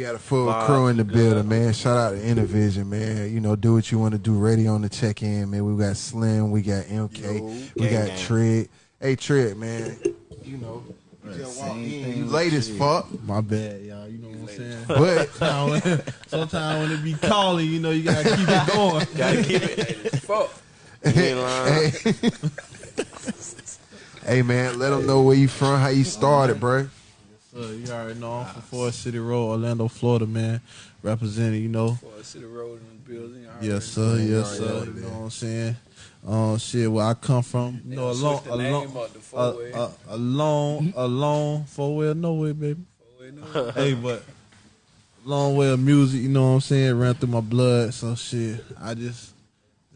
we got a full Vibe, crew in the good. building, man. Shout out to Intervision, man. You know, do what you want to do. Ready on the check in, man. We got Slim, we got MK, we Gang, got gang. Trig. Hey, Trig, man. You know, you just walk same in, you with late as Trig. fuck, My bad, y'all. You know what I'm saying? but Sometimes when it be calling, you know, you gotta keep it going. Gotta keep it. Fuck. You ain't lying. hey, hey, man, let them know where you from, how you started, bro. So you already know I'm from Forest City Road, Orlando, Florida, man. Representing, you know. For a city road in the building. I Yes, sir. know. Yes, sir. You know what I'm saying? Um, shit, where I come from, you know, a They long, switched a long, name a, four-way. a, a long, a long four way, no way, baby. Four-way, no. hey, but long way of music, you know what I'm saying, ran through my blood. So shit, I just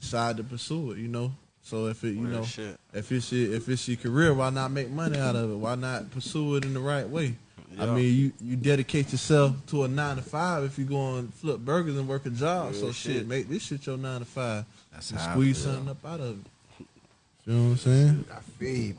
decided to pursue it, you know. So if it, you Real know, shit. if it's your, if it's your career, why not make money out of it? Why not pursue it in the right way? I mean, you you dedicate yourself to a nine to five if you go and flip burgers and work a job. Real so shit, shit. make this shit your nine to five. That's and how I squeeze feel. something up out of it. You know what I'm saying? I feel.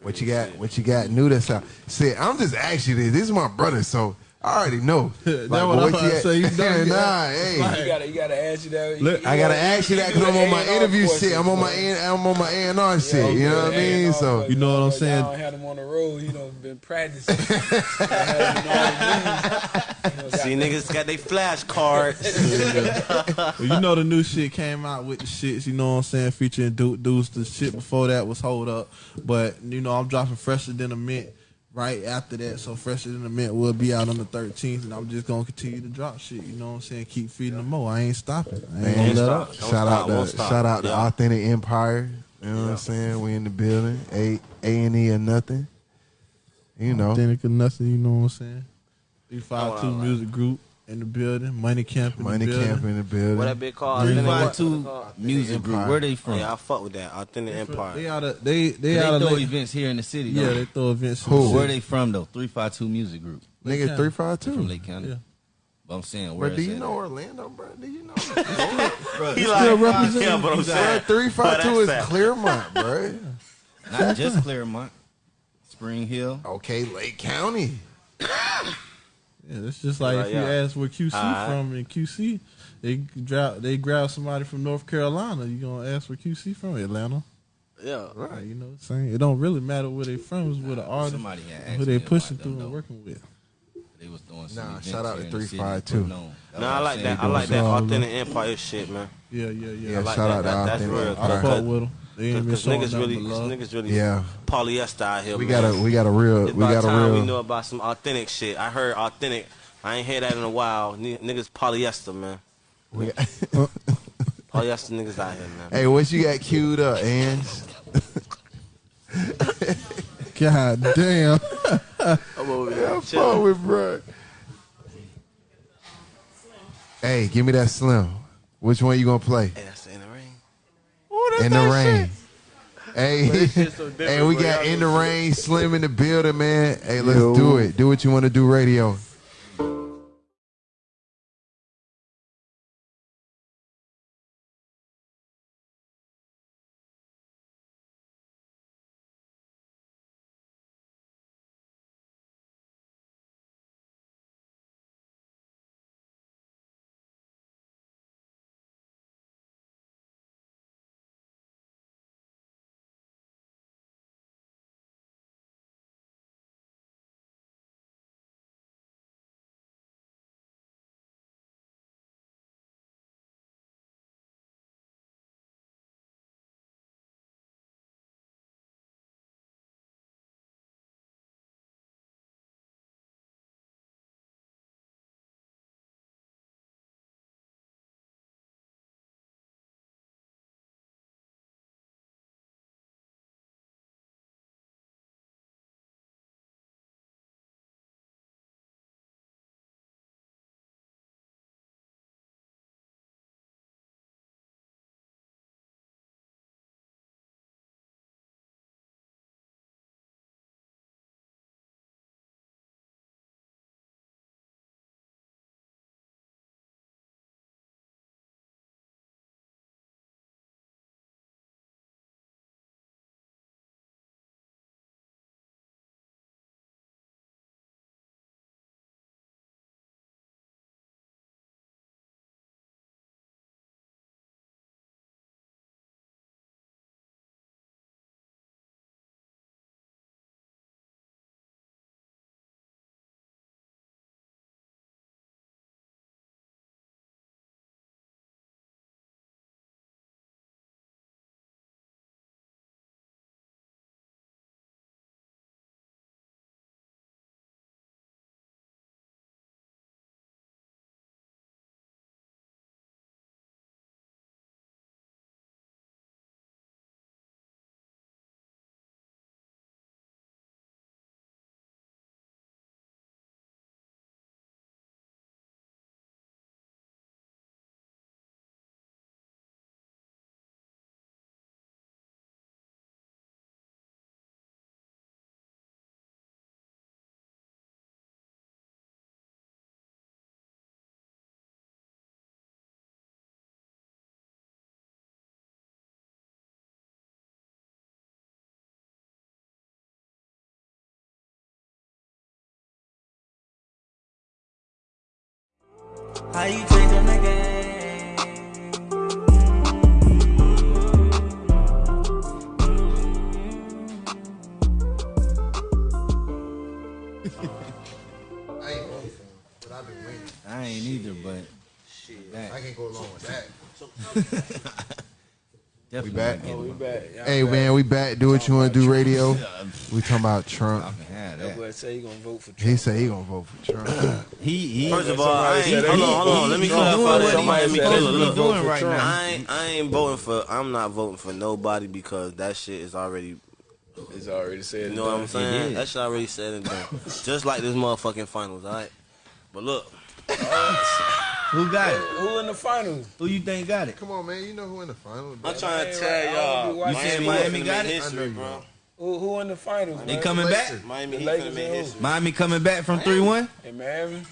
What you got? What you got new that's out? See, I'm just asking you this. This is my brother, so I already know. That Like, what I'm you about to say. You know, nah, hey. You gotta, you gotta ask you that. Look, I gotta ask you that because I'm on my A&R interview portion, shit. I'm on my so- A- I'm on my A and R shit. You know what I mean? So You know what I'm saying? I had have him on the road. You know, been practicing. Y'all had him all. See, niggas got their flashcards. Well, you know the new shit came out with the shits, you know what I'm saying, featuring Duke Deuce. The shit before that was Hold Up. But, you know, I'm dropping Fresher Than a Mint right after that. So Fresher Than a Mint will be out on the 13th. And I'm just going to continue to drop shit, you know what I'm saying? Keep feeding them more. I ain't stopping. I ain't Man, going to let stop. up. Shout stop, out won't to stop. shout out to Authentic Empire. You know what I'm saying? We in the building. A A and E or nothing. You know. Authentic or nothing, you know what I'm saying? 352 Oh, I. Music Group in the building. Money Camp in Money the building. camp in the building. what that big called? Three, Authentic five, what? two Called? music group. Empire. Where they from? Yeah, I fuck with that. Authentic They Empire. out of they they, They, out of throw late- events here in the city. Yeah, though. they throw events. in Who? the city. Where they from though? Three five two music group Nigga County. three five from. Lake County. Yeah. But I'm saying, Bro, where do you know at? Orlando, bro? Do you know? He Still like, representing. yeah, but I'm saying, three five two is that's that. Clermont, bro. Not just Clermont, Spring Hill. Okay, Lake County. Yeah, it's just like Right, if you yeah. ask where QC Alright. from in QC, they grab they grab somebody from North Carolina. You gonna ask where QC from? Atlanta, yeah. right? You know, what I'm saying it don't really matter where they from. It's where the artist, Somebody had who they pushing through and working with. They was doing some Nah, shout out to in the city 352. putting on. No, I like that. I like that Doing some- Authentic Empire shit, man. Yeah, yeah, yeah. Yeah, like shout that. out to That- that's Authentic real. I Empire. fuck with them. They ain't been Because niggas really, cause niggas really Yeah. polyester out here. We man. got a we got a real It's we about got a time we know about some authentic shit. I heard authentic. I ain't hear that in a while. N- niggas polyester, man. we got- Polyester niggas out here, man. Hey, what you got queued up, Ange? God damn. I'm over here. Fuck with bro. Hey, give me that slim. Which one you gonna play? Hey, that's in the ring. In the rain. Hey, shit so hey, we got in the rain, slim in the building, man. Hey, let's do it. Do what you want to do, radio. How you change a nigga? I ain't voting but I've been winning. I ain't either, but I can go along with that. definitely back? Oh, we back. Y'all Hey, back. man, we back. Do what you want to do, radio. We talking about Trump. Can have That that. say he gonna vote for Trump. He said he gonna vote for Trump. He he. First of all, I ain't, said hold on, hold on. Let me He- he clarify doing that. what Don't he mind me supposed killing. to be Look, doing right now. I ain't, I ain't voting for. I'm not voting for nobody because that shit is already. It's already said. You know what I'm saying? is. That shit already said and done. Just like this motherfucking finals, all right. But look, Who got it? Who in the finals? Who you think got it? Come on, man. You know who in the final? I'm trying to tell right. I don't y'all, be watching Miami. Miami Miami got got it? history, I know you bro. Who, who in the finals? They man? coming back? Miami Heat finna make history. Miami coming back from three one. in Miami.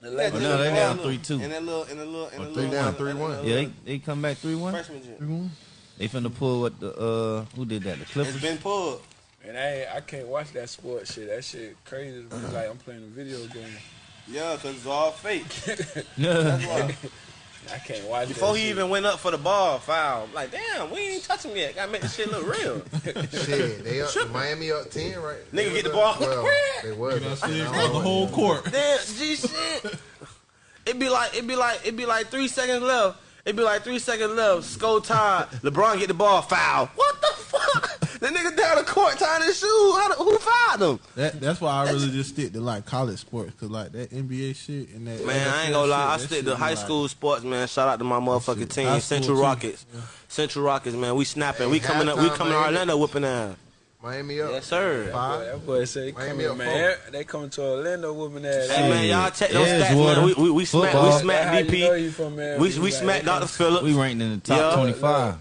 The Oh, no, they down 3-2. In that little, in the little, in the Oh, three little down, 3-1. Yeah, they, they come back three one. Freshman jet. They finna pull what the uh who did that? The It's Clippers. been pulled. And I I can't watch that sports shit. That shit crazy. It's like I'm playing a video game. Yeah, cause it's all fake. That's why. I can't watch Before he shit. even went up for the ball, foul. Like, damn, we ain't touch him yet. Gotta make this shit look real. Shit, they up. Miami up ten, right? Nigga They get the ball. Well, they was. You know, up see, 10. it's like the whole court. Damn, G shit. It'd be like it'd be like it'd be like three seconds left. It'd be like three seconds left. Score tied. LeBron get the ball. Foul. What the nigga down the court tying his shoe. How the, who fouled him? That, that's why I really just stick to like college sports because like that NBA shit and that. Man, I ain't gonna lie. I shit, that stick to be high like- school sports, man. Shout out to my motherfucking team, High Central too. Rockets. Central Rockets, man. We snapping. we coming up. We coming to Orlando whooping ass. Miami up. Yes, sir. Five. That boy say, come Miami here, up man. They coming to Orlando whooping ass. Hey man, y'all check those Edgewater, stats, man. We we, we smacked we football. smacked How you know DP. he from, man? We He we like, smacked they Dr. Phillips. We ranked in the top Yeah. 25.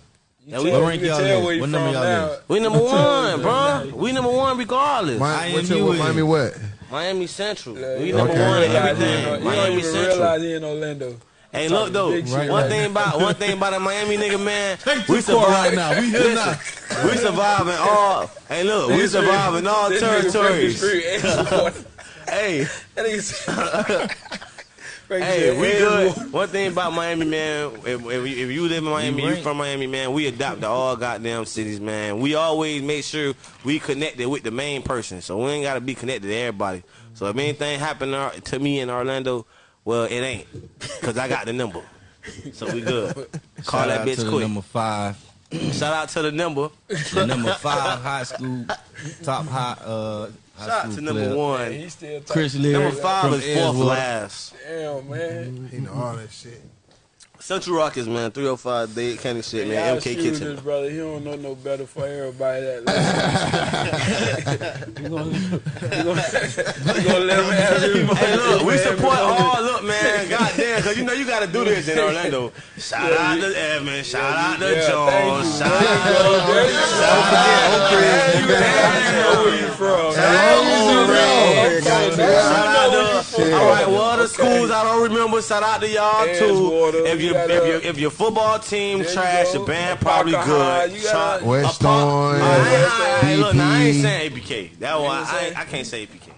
Yeah, You we- tell- What rank you y'all is? What number y'all now. is? We number one, bro. We number one regardless. Mi- I what's your you Miami what? Miami Central. Yeah, We number Okay. one in Yeah, realize everything. You don't Miami even Central. realize he in Orlando. Hey, look though. big shit One right thing about one thing about a Miami nigga, man. We this right survive. now. We here now. We surviving all. Hey, look, we surviving all territories. Frankie Street, Hey, hey, said we Edgewater. good. One thing about Miami, man. If, if, you- if you live in Miami, you rank. from Miami, man. We adopt to all goddamn cities, man. We always make sure we connected with the main person, so we ain't gotta be connected to everybody. So if anything happened to- to me in Orlando, well, it ain't, cause I got the number. So we good. Call Shout that out to bitch the quick. number five. Shout out to the number. The number five high school, top high, uh, high Shout out to number player. one. He still. Chris Leary Number five is fourth last. Damn, man. He know all that shit. Central Rockets, man. 305 Dade County shit, man. Y'all MK shoot Kitchen. This brother, he don't know no better for everybody that listen. we gonna, we gonna, we gonna let him have his Hey, look, we man. support gonna- all. Look, man, goddamn, because you know you got to do this in Orlando. Shout out to Evan. Shout out to Yeah, Jones. Shout out where you from. Shout out to all right. Well, the schools I don't remember. Shout out to y'all too. Edgewater, If you your gotta- if your if your football team There you trash, go. your band probably good. you West Orange, I ain't- I Look, now, I ain't saying APK. That one, I, I, I can't say APK.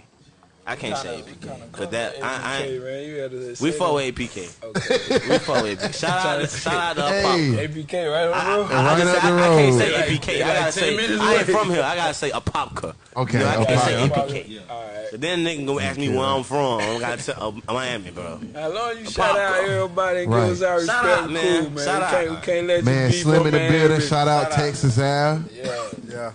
I can't say APK. Cause that I, I APK, man, you we say fuck that. with APK. We fuck with APK. Shout out, to, shout out to Pop. Hey, APK, right on the I, road. I, I, Right just up say, I, I can't say road. APK. I gotta 10 say minutes I ain't from here. I gotta say Apopka. Okay, You know, I can't say Apopka. APK. All right. So then nigga gonna ask me where I'm from. I gotta say uh, Miami, bro. As long as you shout out everybody Right. give us our Shout respect, out, man. cool, man. Shout we, out. can't, we can't let man, you be Slim in the building. Shout out Texas Ave. Yeah. Yeah.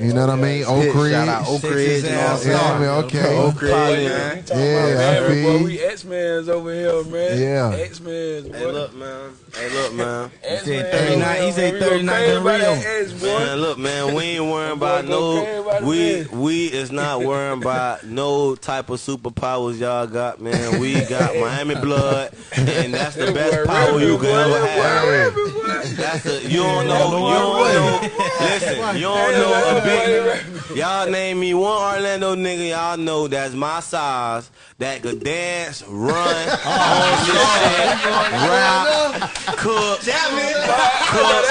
You know what I mean? Oak Ridge. Shout out Oak Ridge and all Texas Yeah, that. I mean, okay. Oak Ridge, Hey, man. we Yeah, about I Miami, boy. feel We X-Mans over here, man. Yeah. X-Mans, boy. Hey, look, man. Hey, look, man. X-Mans said 39 he said man. We go 39 crazy in about Rio. that X, boy. Man, look, man, we ain't worrying about no. We we is not worrying about no type of superpowers y'all got, man. We got Miami blood, and that's the best power you boy. can ever have. That's the you don't know you don't know. Listen, you don't know a big. Y'all name me one Orlando nigga y'all know that's my size that could dance, run, shit, rap, cook, cook,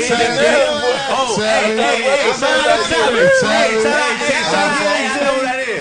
hit the. Oh, hey, hey, hey, shout out to Chapman. Hey, shout out, hey, shout out, hey, I know who that is. Hey,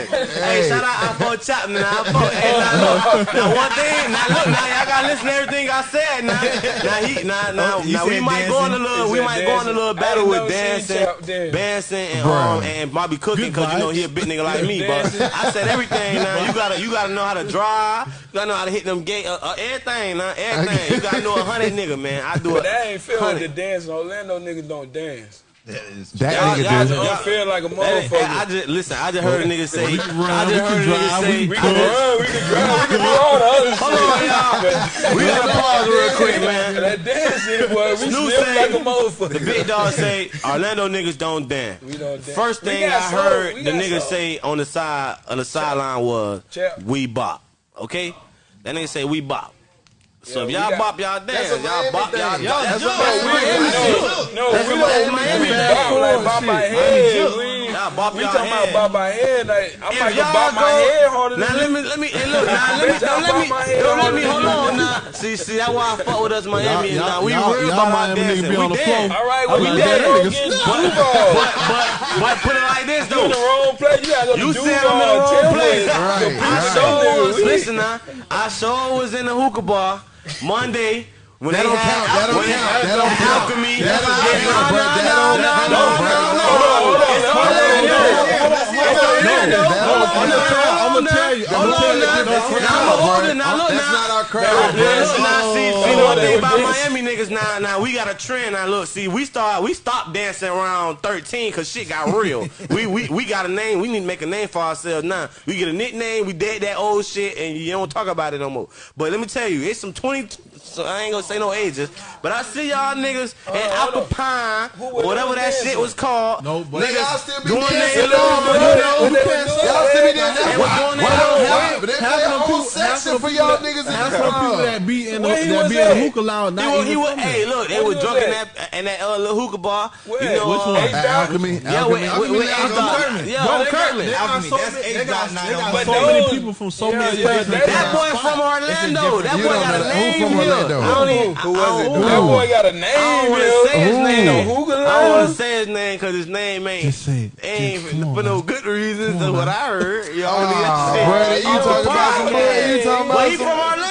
shout out, I fought Chapman. Now, I fought, hey, now, look, now, one thing, now, look, now, y'all gotta listen to everything I said. Now, now, he, now, now, you now we might go on a little, we might go on a little battle with dancing, dancing, and um, and Bobby cooking, cause you know he a big nigga like me. But I said everything. Now you gotta, you gotta know how to drive. You gotta know how to hit them gate, uh, uh, everything. Now everything. You gotta know a hundred nigga, man. I do it. that ain't feel like the dance. Orlando niggas don't dance. That Y'all- nigga y'all- do. y'all- Don't feel like a That ain't- motherfucker. I just listen. I just heard a nigga say. can run, I just heard a nigga say. we we can run, we can drive, we can do all the other Hold on, y'all. We gotta pause real quick, man. That dancing, boy, we Snoop slip say- like a motherfucker. The big dog say Orlando niggas don't dance. We don't dance. First thing I soul. heard We the nigga soul. say on the side on the sideline was Chap. we bop. Okay? That nigga say we bop. So if y'all bop, y'all dance. Y'all bop, y'all thing. dance. That's No, what that's we, Miami shit. no, no, we don't Miami we bop like bop my Miami head. Y'all bop y'all talking about bop my head. Like I If might go y'all bop my head harder Now let me let me hey look now let me don't let me don't let me hold on now. See see that's why I fuck with us Miami Y'all- now. We real y'all about my dancing. We on the dance. floor. All right, I well, we like dance. that Don't niggas. get But, Duval. but but but put it like this You in the wrong place. You gotta go to You said I'm in the wrong place. Right, I right. sure was. Listen now, I sure was in the hookah bar Monday when That they don't had count. That don't count. That don't count. alchemy. That don't count, no, bro. no, That no, don't- no, that no, don't- no, bro. no. Hold on, hold on. Hold on, hold on. Orlando. that Hold on, count. hold on, hold on. you, I'ma Hold tell on you, now. that's Now I'm crowd, older. Now look That's not our crowd, Now bro. look now. See, see Oh, one thing about Miami niggas. niggas now, now we got a trend. Now look, see, we start, we stopped dancing around 13 because shit got real. we, we we got a name. We need to make a name for ourselves now. We get a nickname. We dead that old shit, and you don't talk about it no more. But let me tell you, it's some 20. So I ain't gonna say no ages, but I see y'all niggas uh, at Apple Pine, whatever that dancing? shit was called. No, but- niggas Y'all still be going dancing, there, though, but you know, When they who was can't- doing y'all still be dancing. Was Why- doing why that don't whole have- But they half a whole section for y'all people niggas in Half the of people that be in the, that be in the hookah lounge. Not He was, he was, hey, look, they Where was he drunk in that in that uh, little hookah bar. Where? You know, Which uh, one? H-Dot? Alchemy, Yeah, with, Alchemy. with, with Alchemy. H-Dot. Yeah, Bro, on they got- Kirkman. They got Alchemy, that's many- H they got- dot nine they on got But so many people from so many places. that- That boy from Orlando. That boy got a name here. I don't even. Who was it? That boy got a I don't name, want to say his name. No though. hookah I don't want to say his name because his name ain't Just say it. ain't Just- come on for no good reasons. Come That's what. I heard. You brother, you talking about some bull- you talking about some-.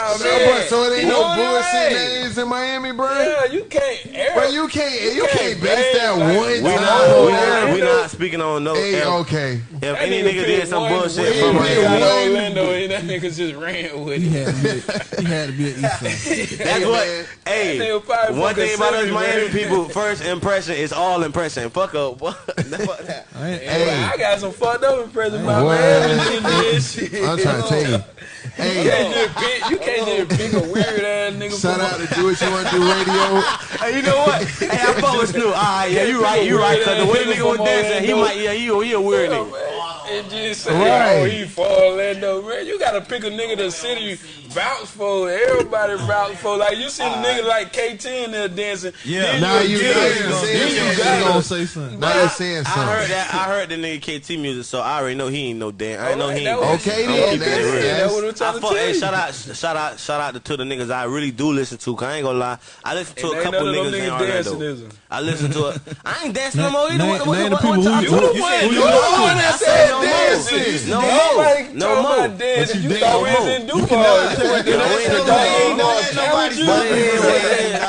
Nah, So, man. but- so it ain't no bullshit names in Miami, bro. Yeah, you can't air. But you can't, you can't can't base base that like- one We We time not, we on not, we not speaking on no. Hey, okay. if That any nigga nigga did some one bullshit way from He way picked Miami, out one- Orlando, and that nigga just ran with He it. had to be, he had to be an East Side. that's what. Hey, That nigga probably one thing about us Miami people, first impression is all impression. Fuck up. Fuck. I Hey, I got some fucked up impression, about What? Miami. This shit. I'm trying to tell you. You Hey, can't just pick, you can't just pick a weird ass nigga. shout out to Do What You Want to Do Radio. Hey, you know what? Hey, I fuck with Snoop. All right, yeah, you right, you right. Cause the way the nigga was dancing, he might, yeah, he, he a weird nigga. Man. And just say, Right. oh, he from Orlando, man. You gotta pick a nigga the city vouch for. Everybody vouch for. Like you see the nigga like KT in there dancing. Yeah. then Now you get now you you gotta- gonna say something. Now you're saying I heard that. I heard the nigga KT music, so I already know he ain't no damn. I know he ain't. That was- Okay, I'm then. keeping it. That's, that's what I'm trying to tell you. shout out, shout out, shout out to the niggas I really do listen to. Cause I ain't gonna lie, I listen to And a couple none of them niggas in Orlando. dancing, is it? I listen to it. I ain't dancing no more either. Name- What, what, the people who you- what, you said- who you you the listen one to. that I said said no dancing. more. No Nobody more. No talking more. about dancing. you You dance thought we no was more. in Duval. No, we ain't no That more. nigga challenge you. But it is what it is.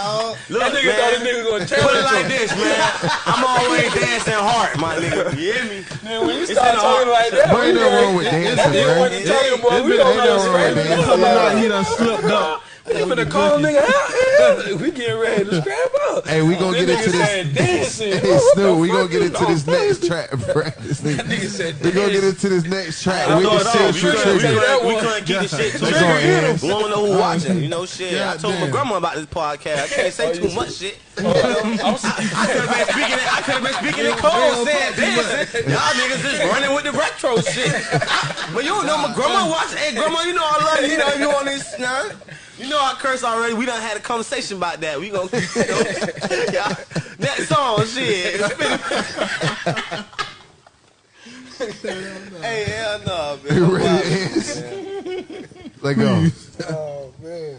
Look, That nigga thought this man. nigga gonna Put it challenge like him. this, man. I'm always dancing hard, my nigga. You hear me? Man, when you It's start in the talking heart. like that, But ain't we nothing ready- wrong with That dancing, nigga bro. wasn't talking, boy. It's We been- don't ain't know nothing wrong with the dancing. Some night he done slipped up. We finna call a nigga out. We getting ready to scrap up. Hey, we gonna This get into this. dancing. Hey, What Snoop, we gonna get into this next track, bro. This Nigga nigga, said we gonna get into this next track I'm with going the on. We central couldn't, we trigger. couldn't, we couldn't keep the shit too Let's go, We don't know who watching. You know, shit. I told my grandma about this podcast. I can't say too oh, much shit. Oh, I'm could have been speaking. In, I could have been speaking in code, saying dancing. Y'all niggas just running with the retro shit. but you don't know my grandma watching. Hey, grandma, you know I love you. You know you on this. Nah, you know I curse already. We done had a conversation about that. We gonna. You know, yeah. Next song, shit. hey, hell no, man. ready to dance? Let go. Oh man.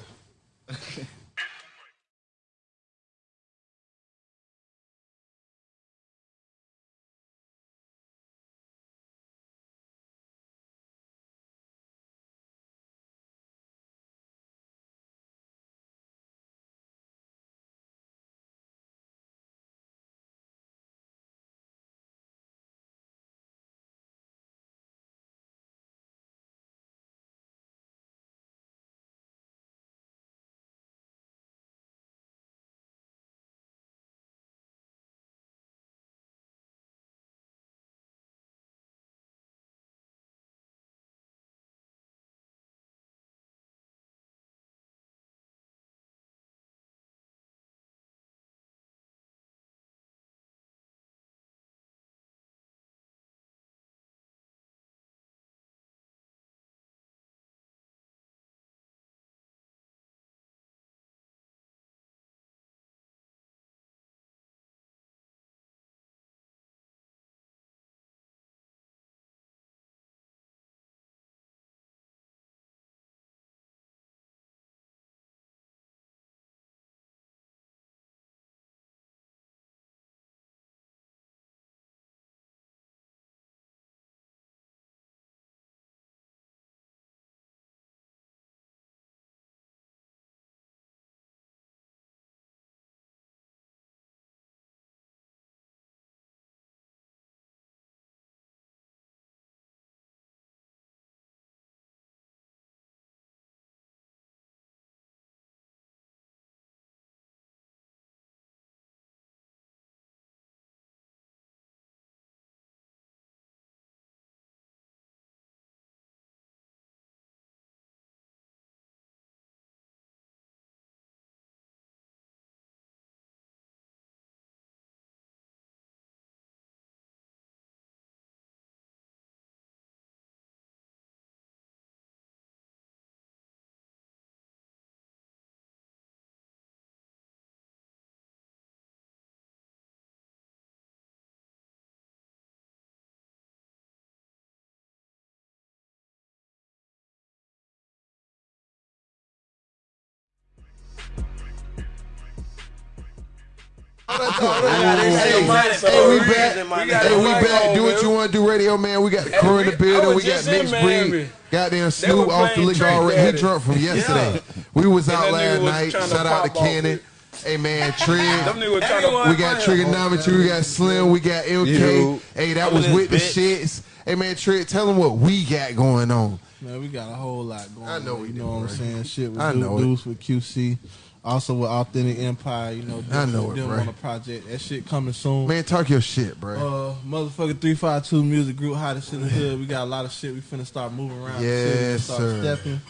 Hey, we we back. Hey, we back. Do what you want to do, radio man. We got the crew in the building. We got just mixed breed. Goddamn Snoop off the playing liquor already. He Daddy. drunk from yesterday. We was out last night. Shout out to Cannon. Hey man, Them Trig. niggas trying to We got Trigonometry. We got Slim. We got LK. Yo. Hey, that was in with the shits. Hey man, Trig, tell them what we got going on. Man, we got a whole lot going I know on. we You do, know what I'm saying? Shit with I Du- know it. Deuce with QC. Also with Authentic Empire, you know, I know it, them bro. on a project. That shit coming soon. Man, talk your shit, bro. Uh, motherfucker, three five two music group, hottest shit in the hood. We got a lot of shit. We finna start moving around. the city and Yes, start sir. Stepping.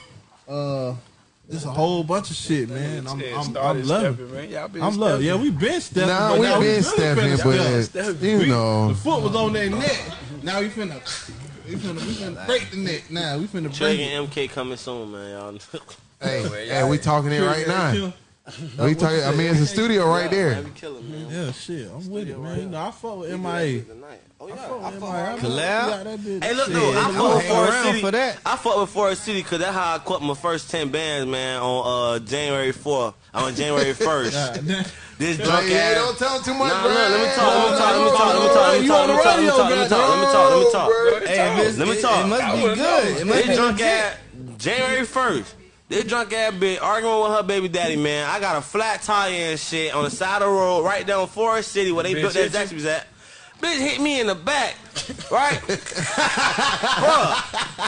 Uh, there's a whole bunch of shit, man. I'm, I'm, I'm loving. stepping, man. Y'all been I'm loving. stepping. Yeah, we been stepping. Nah, we now been really stepping, but step. you We- know. the foot was on their neck. Now we finna, we finna, we finna break the neck. Now we finna Trey break it. and MK coming soon, man. Y'all. Hey, hey, we talking it right now. We talking. I mean, it's a studio right there. Man, we man. Yeah, shit, I'm with it, man. You know, I fuck with MIA. Oh yeah, Fuck with MIA. Collab? Got that bitch. Hey, look, Shit, I I'm fuck with Forest City. for that. I fuck with Forest City because that's how I caught my first 10 bands, man, on uh, January 4th. On January 1st. This drunk yeah, ass. don't tell him too much, Nah, bro. look, let me talk, let me talk, let me talk, let me talk, let me You talk, on the let me radio, talk, let me talk, let me talk, let me talk, let me talk. Hey, if it's, Let me it, talk. it must I be wouldn't good. know. It must This be drunk legit. ass January 1st. This drunk ass bitch arguing with her baby daddy, man. I got a flat tire and shit on the side of the road right down Forest City where they Bitch built that? Zaxby's at. Bitch hit me in the back, right? bruh,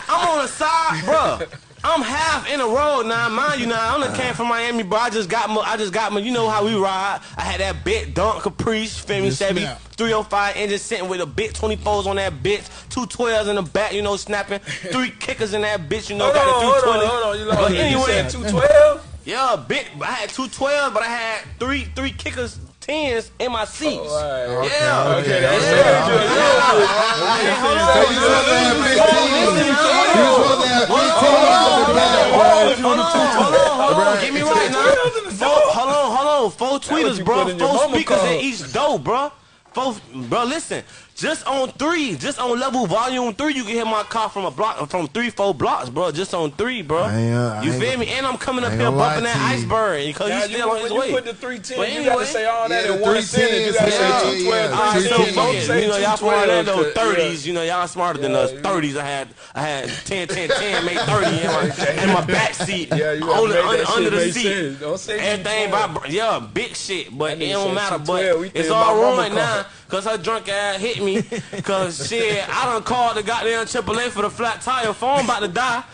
I'm on the side, bruh. I'm half in the road now, mind you. Now I only came from Miami, bro. I just got my, I just got my, you know how we ride. I had that bit dunk Caprice, feel me, Chevy, snap. 305 engine sitting with a bit 24s on that bitch, two 12s in the back, you know, snapping, three kickers in that bitch, you know, Hold got on, the hold on, hold on. You, But lost me. anyway, said 212? yeah, bit. I had two 12s, but I had three three kickers, tens in my seats. Oh, all right. Yeah. Okay, that's Yeah. hold on. You supposed to have 15. You supposed to have 15 off the bat, bro. Hold on, hold on, hold on. Get me right now. Four, hold on, hold on. Four tweeters, bro. put in your Four speakers in each door, bro. Four, bro. Listen, just on three, just on level volume three, you can hear my car from a block, from three, four blocks, bro. Just on three, bro. I ain't, uh, I you ain't feel me? And I'm coming up here gonna bumping that iceberg because Now, he's you, still on his when way. you put the 310, But you got to say all that yeah, in one sentence. You got to say yeah, 212, yeah. All right, so 310. fuck it. You know, y'all from 212, Orlando, 'cause, 30s. You know, y'all smarter than us. 30s. I had, I had 10, 10, 10, made 30 in my, in my back seat. Yeah, you gotta on the, make under, under the seat. sense. Don't say Everything 212. by, yeah, big shit. But it don't matter. 212. But it's all my mama ruined now. Cause her drunk ass hit me. Cause shit, I done called the goddamn AAA for the flat tire. Phone about to die.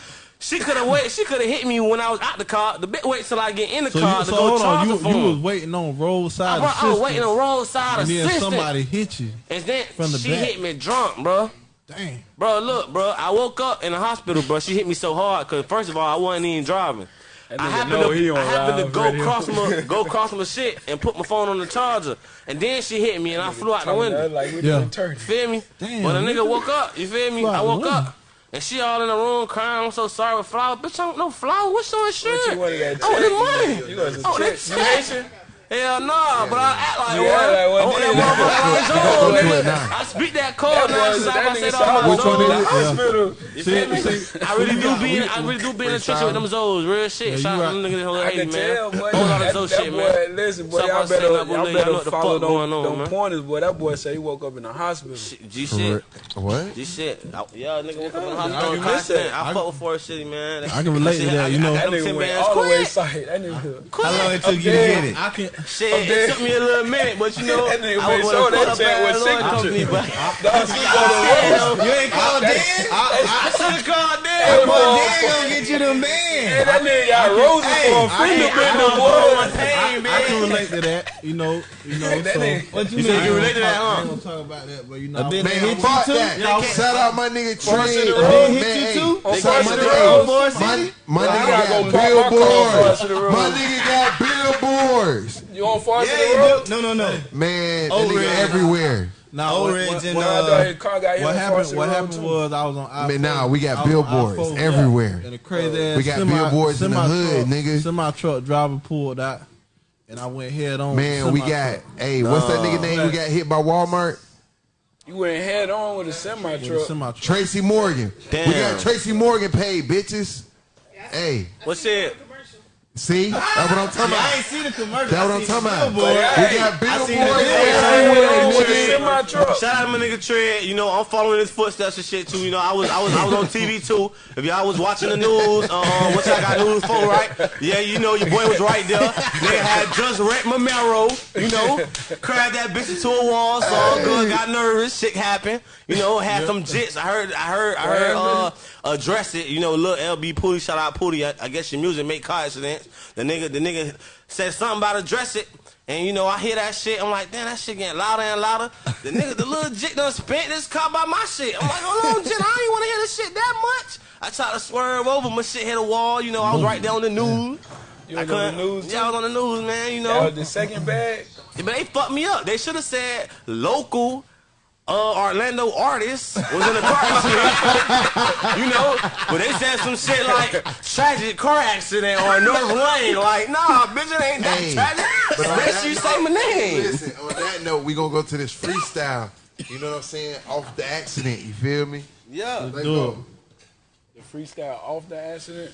She could have wait. She could have hit me when I was out the car. The bitch wait till I get in the So, car you, to so go hold charge on, the you, phone. you was waiting on roadside Bro, I was waiting on roadside and then somebody hit you. And then From the she back. hit me drunk, bro. Damn. Bro, look, bro. I woke up in the hospital, bro. She hit me so hard because first of all, I wasn't even driving. That I nigga happened to, he on I happened to go radio. cross my go cross my shit and put my phone on the charger, and then she hit me and I flew out the window. Like we Yeah. doing turkey. Feel me? Damn, But the nigga. nigga woke up. You feel me? I woke up. And she all in the room crying. I'm so sorry with flower. Bitch, I don't know flower. What's your insurance? you wanted that I want the money. You want some I that check? You check. Haitian? Hell nah, but I act like You one. like one, I want that nigga. motherfucker like Go to it nigga. now. I speak that code That now. boy, like I said said, all I my went to the zones. hospital. You feel? I really do be in, I really do be in the trenches with them zoes. Real shit. Shout out to them niggas I hey, can man. tell, boy. Whole lot of That, shit, boy, man. listen, boy, Stop y'all better, that, boy, y'all y'all better the follow fuck them, going on, them man. pointers, boy. That boy said he woke up in the hospital. G shit. What? G shit. Yeah, nigga woke up in the hospital. can constant. miss I that. fuck with Forest City, man. I can relate to that, you know. That nigga 10 went all the way sight. That nigga. How long it took you to get it? I can. Shit, it took me a little minute, but you know, That nigga I was sure with that a check was bad company, signature. but Dog, she go to work. You ain't called Dan? I should have called Hey, them. boy, Boy, Dan gonna get you them Hey, that nigga got roses for a fender bender, I boy. pain, I can relate to that, you know, you know. So, What you You mean? you relate to that, I huh? ain't gonna talk about that, but you know, A bit man, that hit you too? that. Shout out my nigga First in Trey. the road. Hit you too? On Shout first my in nigga- road. My, my I nigga gotta got go park my car across billboards. the road. My nigga got billboards. You on Forest Yeah, in the you road? No, no, no. Man, that Oh, nigga everywhere. Nah, Old what, Ridge and, uh, thought his car got hit what happened? What happened was I was on. I Man, nah, we got I was on billboards I four, everywhere. And the crazy ass We got semi- billboards in the hood, truck- nigga. Semi truck driver pulled out, and I went head on. Man, we got, hey, what's that nigga name we got hit by Walmart? You went head on with a semi with a truck. semi truck. Tracy Morgan. We got Tracy Morgan paid, bitches. Hey, What's it? See, that's what I'm talking about. I ain't seen the commercial. That's what I I'm talking about. billboard. We got I billboards seen everywhere, With the truck. Shout out to my nigga Tread. You know, I'm following his footsteps and shit too. You know, I was I was I was on TV too. If y'all was watching the news, uh, what y'all got news for, right? Yeah, you know, your boy was right there. They had just rent Mamero, you know, crashed that bitch into a wall, so all good, got nervous, shit happened. You know, had some jits. I heard, I heard, I heard. Uh, address it. You know, little LB Pooty, shout out Pooty. I, I guess your music make car accidents. The nigga, the nigga said something about address it. And you know, I hear that shit. I'm like, damn, that shit getting louder and louder. The nigga, the little jit done spent this car by my shit. I'm like, hold on, jit, I ain't want to hear this shit that much. I tried to swerve over, my shit hit a wall. You know, I was right there on the news. You I was on the couldn't- news, Yeah, I was on the news, man. You know, the second bag. but they fucked me up. They should have said local. Uh, Orlando artist was in a car accident, you know, but they said some shit like tragic car accident or North Lane. Like, nah, bitch, it ain't that Hey, tragic. but on Unless you note- say my name. Listen, on that note, we gonna go to this freestyle. You know what I'm saying? Off the accident. You feel me? Yeah. Let's do go. The freestyle off the accident.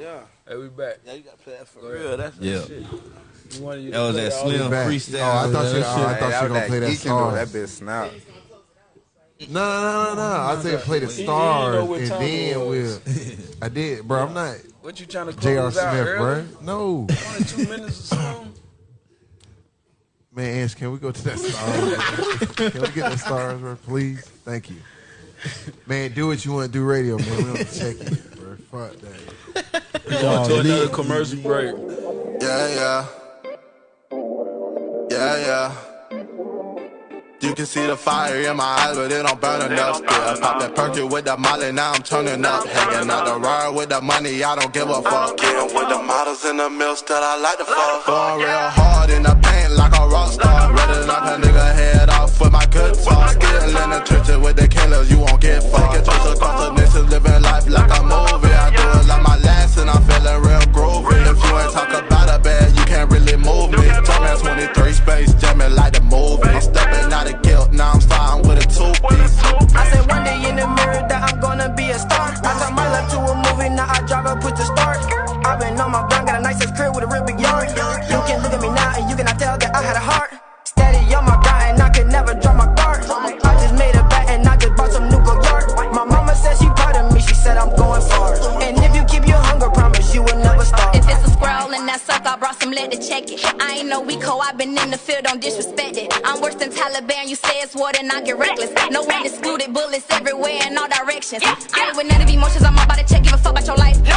Yeah. Hey, we back. Yeah, you gotta play that for real. That's Yeah. You wanted you That was that slim freestyle. Oh, I thought you. That Oh, I thought you that gonna play that that geeking though. That bitch snap. No, no, no, no, no. I said play the He- he stars and then we'll. I did, bro. I'm not What you trying to J.R. close out Smith, early? bro. No, Only two minutes or something. man. Ash, can we go to that stars? can we get the stars, bro? Please, thank you. Man, do what you want to do, radio, man. We don't check it, bro. Fuck that. Going to another commercial break. Yeah, yeah. Yeah, yeah. You can see the fire in my eyes, but it don't burn enough still. Pop that perky with the molly, now I'm turning up. Hanging out the ride with the money, I don't give a fuck. Getting with the models in the mills that I like to fuck. Going real hard in the paint like a rock star. Ready to knock a nigga head off with my good talk. Still in the trenches with the killers, you won't get fucked. Take trips across the nation, living life like a movie. I do it like my last, and I'm feeling real groovy. If you ain't talk about a bad, you can't really move me. Jumpman 23 space, jamming like the movie. I'm stepping out of guilt, now I'm fine with a two-piece. I said one day in the mirror that I'm gonna be a star. I turned my life to a movie, now I drive up with the start. I've been on my grind, got a nice crib with a real big yard. You can look at me now and you cannot tell that I had a heart. Steady on my grind and I could never drop my guard. I just made a bet and I just bought some new yard. My mama said she proud of me, she said I'm going far. And if you keep your hunger, promise you will never starve. If it's a squirrel and that suck, I brought some lead to check it. I ain't no weak hoe, i been in the field, don't disrespect. Taliban, you say it's war, then I get reckless. No one excluded, bullets everywhere in all directions. I ain't with none of emotions, I'm about to check, give a fuck about your life.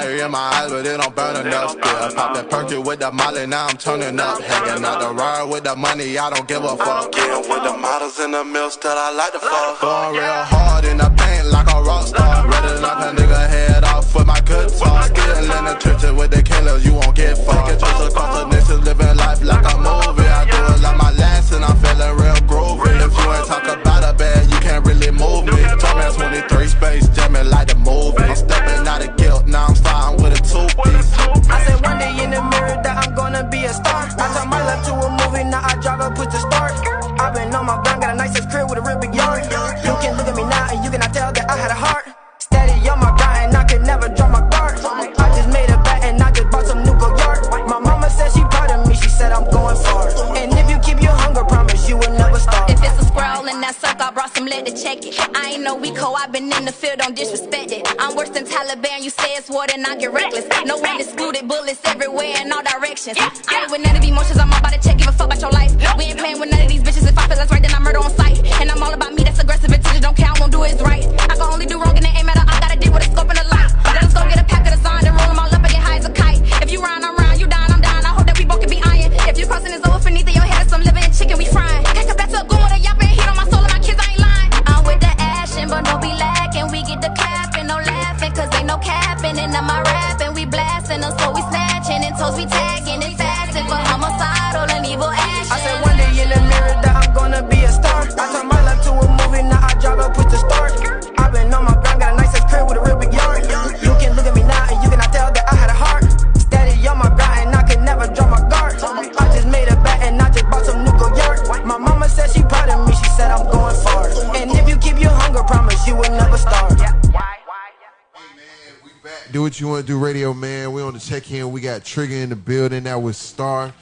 Fire in my eyes, but it don't burn enough still. Pop that perky with the molly, now I'm turning up. Hanging out the ride with the money, I don't give a fuck. Getting with the models in the mill, that I like to fuck. Going real hard in the paint like a rock star. Ready to knock a nigga head off with my good sauce. Still in the trenches with the killers, you won't get far. Taking trips across the nation, living life like a movie. I do it like my last, and I'm feeling real groovy. If you ain't talk about a bad, you can't really move me. Told me 23 space, jamming like the movie. I'm Stepping out of I said one day in the mirror that I'm gonna be a star. It. I ain't no Rico, i been in the field, don't disrespect it. I'm worse than Taliban, you say it's war, then I get reckless. No one excluded, bullets everywhere in all directions. I ain't with none of emotions, I'm about to check, give a fuck about your life. We ain't playing with none of these bitches, if I feel that's right, then I murder on sight. Trigger in the building. That was Star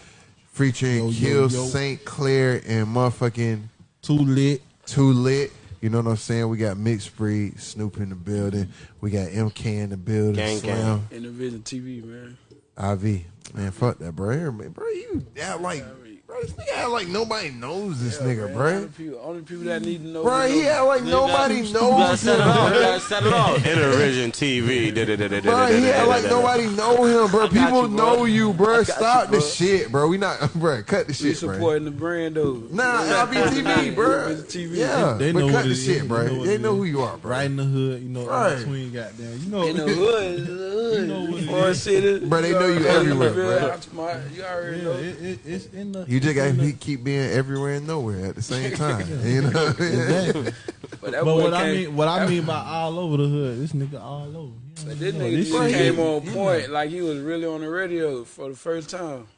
featuring Yo, yo, Kill yo. St. Clair and motherfucking Too lit. Too Lit. You know what I'm saying? We got Mixed Breed, Snoop in the building. We got MK in the building. Gang, gang. Slam, Intervision TV, man. IV. Man, fuck that, bro. Here, man, bro, you act like, bro, this nigga act like nobody knows this nigga, bro. Only people, only people that need to know. Bro, who he know. act like nobody knows him. bro. set it off. Intervision TV. Bro, he act like nobody know him, bro. People know you, bro. Stop the shit, bro. We not, bro. Cut the We shit, bro. supporting the brand though. Nah, LBTV, bro. TV. Yeah, They but know cut the it shit, bro. They know They know who you are, bro. Right in the hood, you know, Right. in between goddamn. You know, In the hood, the hood. know what it Forest Bro, they know you everywhere, feel bro. out smart. You already know. it, it, it's in the. You just got in the- to keep being everywhere and nowhere at the same time. you know what I mean? Exactly. But that But boy what I mean, what I mean by all over the hood, this nigga all over. You know But what this nigga saying? just came on point like he was really on the radio for the first time.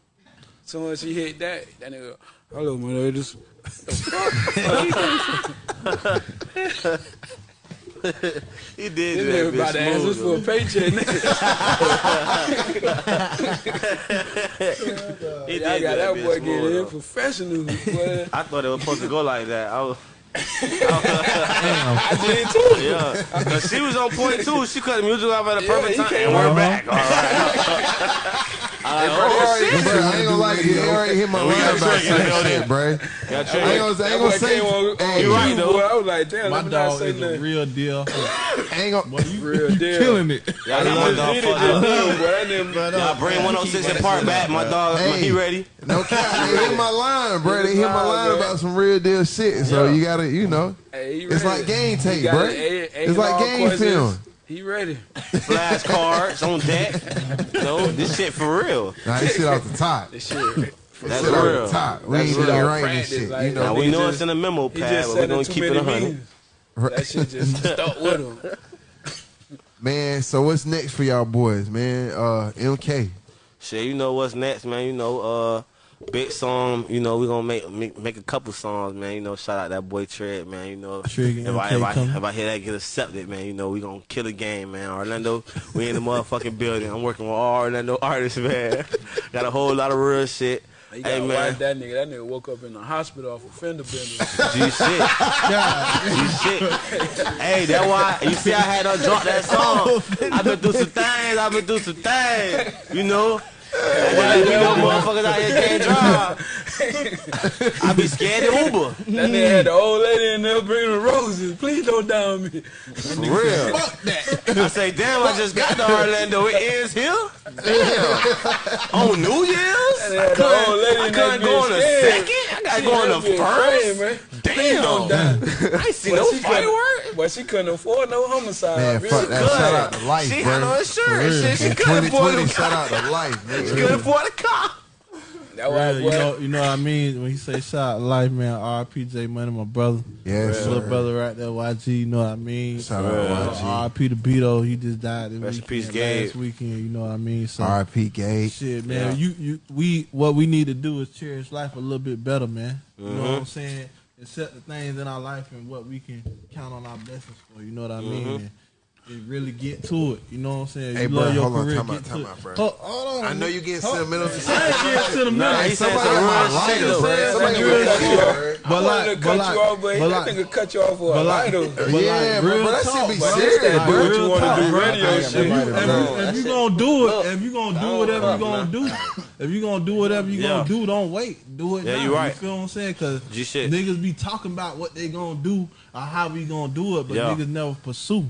Soon as he hit that, that nigga, hello, my ladies. He did This do nigga that about to ask us bitch for a paycheck, nigga. He did I got that bitch boy getting in though. professional. Boy. I thought it was supposed to go like that. I was, I did too. Yeah, 'Cause she was on point too. She cut the music off at a perfect he time, and we're on. back. All right. I like, oh shit. Bro, I ain't gonna lie, you already hit my line about Trey in the certain building. shit, bro. Got I ain't gonna, I ain't gonna say. on, Hey, you right, though. I was like, damn, My let me not dog is a real deal. I ain't gonna. Boy, you, Real you deal. killing it. Y'all He my just dog did it fucked just up. now, boy. That uh, Y'all bring 106 and Park back. My dog, Hey. he ready. No cap, they hit my line, bro. They hit my line, line about some real deal shit. So you gotta, you know, Hey, It's like game tape, bro. it. A- A- It's like game questions. film. He ready. Flashcards on deck. No, this shit for real. Nah, this shit off the top. This shit. That's shit off real. the top. We That's ain't even writing this shit. like, You Now know, we know just- it's in the memo pad, but we're gonna keep it many a hundred. meetings. That shit just stuck with him. man. So what's next for y'all boys, man? Uh, MK. Shit, you know what's next, man. You know, uh, big song. You know, we gonna make, make make a couple songs, man. You know, shout out that boy Tread, man. You know, Trig and if I, if, I, if I hear that get accepted, man, you know, we gonna kill a game, man. Orlando, we in the motherfucking building. I'm working with all Orlando artists, man. Got a whole lot of real shit. You Hey gotta man, watch that nigga. That nigga woke up in the hospital off a fender bender. G shit, G shit. Hey, that why you see I had to drop that song. I've been through some things. I've been through some things. You know. Why you know motherfuckers out here can't drive? I be scared to Uber. That nigga had the old lady in there bringing the roses. Please don't down me. For real. I say, damn, I just got to Orlando. It ends here? Damn. on New Year's? That nigga I had the old lady couldn't, I in couldn't go on a second? I got to go on had the been first? praying, man. Please don't Damn. die. I ain't seen But no she couldn't- firework. But she couldn't afford no homicide. Man, bitch. fuck that. Shout out to life, She bro. had no insurance. Shit, she couldn't afford 2020, shout out to life, She nigga. couldn't afford the car. That why, you know, you know what I mean when he say shout life, man. RPJ Money, my brother, Yes, little brother right there, YG. You know what I mean. Shout out uh, to YG. RP to Beto, he just died this Rest weekend, peace, Gabe. last weekend. You know what I mean. So R.I.P. Gate. shit, man. You you we what we need to do is cherish life a little bit better, man. You know what I'm mm-hmm. saying? Accept the things in our life and what we can count on our blessings for. You know what I mean? Mm-hmm. And, and really get to it. You know what I'm saying? Hey, you bro, love your hold on, time out, time out, bro. Hold, hold on. I know you getting Hold- sentimental. I ain't getting sentimental. Nah, he said Somebody some got my real lighter, shit, bro. man. Somebody That got nigga my cut you lighter. off. But I wanted like- to but cut like- you off, but, but that like- nigga cut you off for a but like- lighter. Yeah, like, bro, real but that talk, shit be serious, Like, bro. what you want to do radio oh, shit. I got my If, you, bro. if you gonna do it, if you gonna do whatever you gonna do, if you gonna do whatever you gonna do, don't wait. Do it Yeah, now. you right. You feel what I'm saying? Cause niggas be talking about what they gonna do or how we gonna do it, but niggas never pursue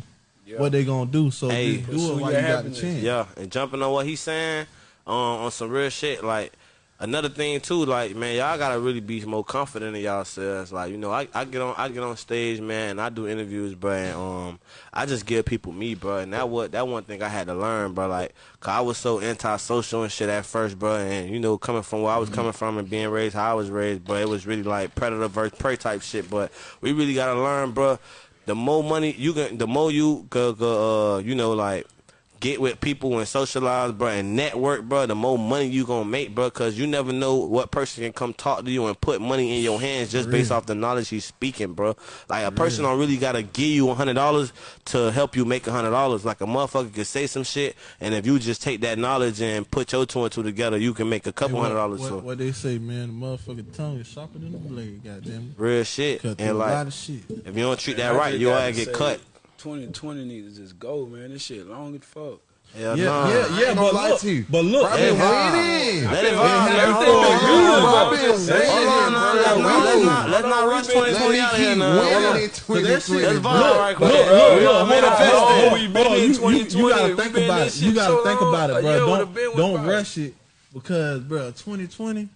what they gonna do. So Hey. just do it while you got the chance. Yeah, and jumping on what he's saying um, on some real shit. Like another thing too, like man, y'all gotta really be more confident in yourselves. Like you know, I, I get on I get on stage, man, and I do interviews, bro. And, um, I just give people me, bro. And that what that one thing I had to learn, bro. Like, cause I was so antisocial and shit at first, bro. And you know, coming from where I was coming from and being raised how I was raised, but it was really like predator versus prey type shit. But we really gotta learn, bro. The more money you can, the more you uh, you know, like get with people and socialize, bro, and network, bro, the more money you gonna make, bro, because you never know what person can come talk to you and put money in your hands just based off the knowledge he's speaking, bro. Like a person don't really gotta give you a hundred dollars to help you make a hundred dollars. Like a motherfucker could say some shit, and if you just take that knowledge and put your two and two together, you can make a Hey, couple what, hundred dollars. what, So what they say, man, the motherfucking tongue is sharper than the blade. Goddamn, real shit, cut through and a lot like of shit. if you don't treat that right, you all gotta get say, cut. 2020 needs to just go, man. This shit long as fuck. Hell Yeah, nah. yeah, yeah. But look, to you. but look, Bro, I've Let it been vibe. Let it vibe. Yeah, man. everything Hold been on, good, hold on, bro. hold I've been on. Hold waiting, on, bro. let's not- let's not- let's not rush Let 2020 me out here keep now. Hold in 2020. Let's bro. vibe right quick. Look, look, We look, gonna hold on, manifest hold on, it. hold on, we been hold on. in You, you, 2020. you gotta We think been in about this it. You shit gotta so think long. about it, A bro. been Don't went don't by. rush it because, bro, 2020.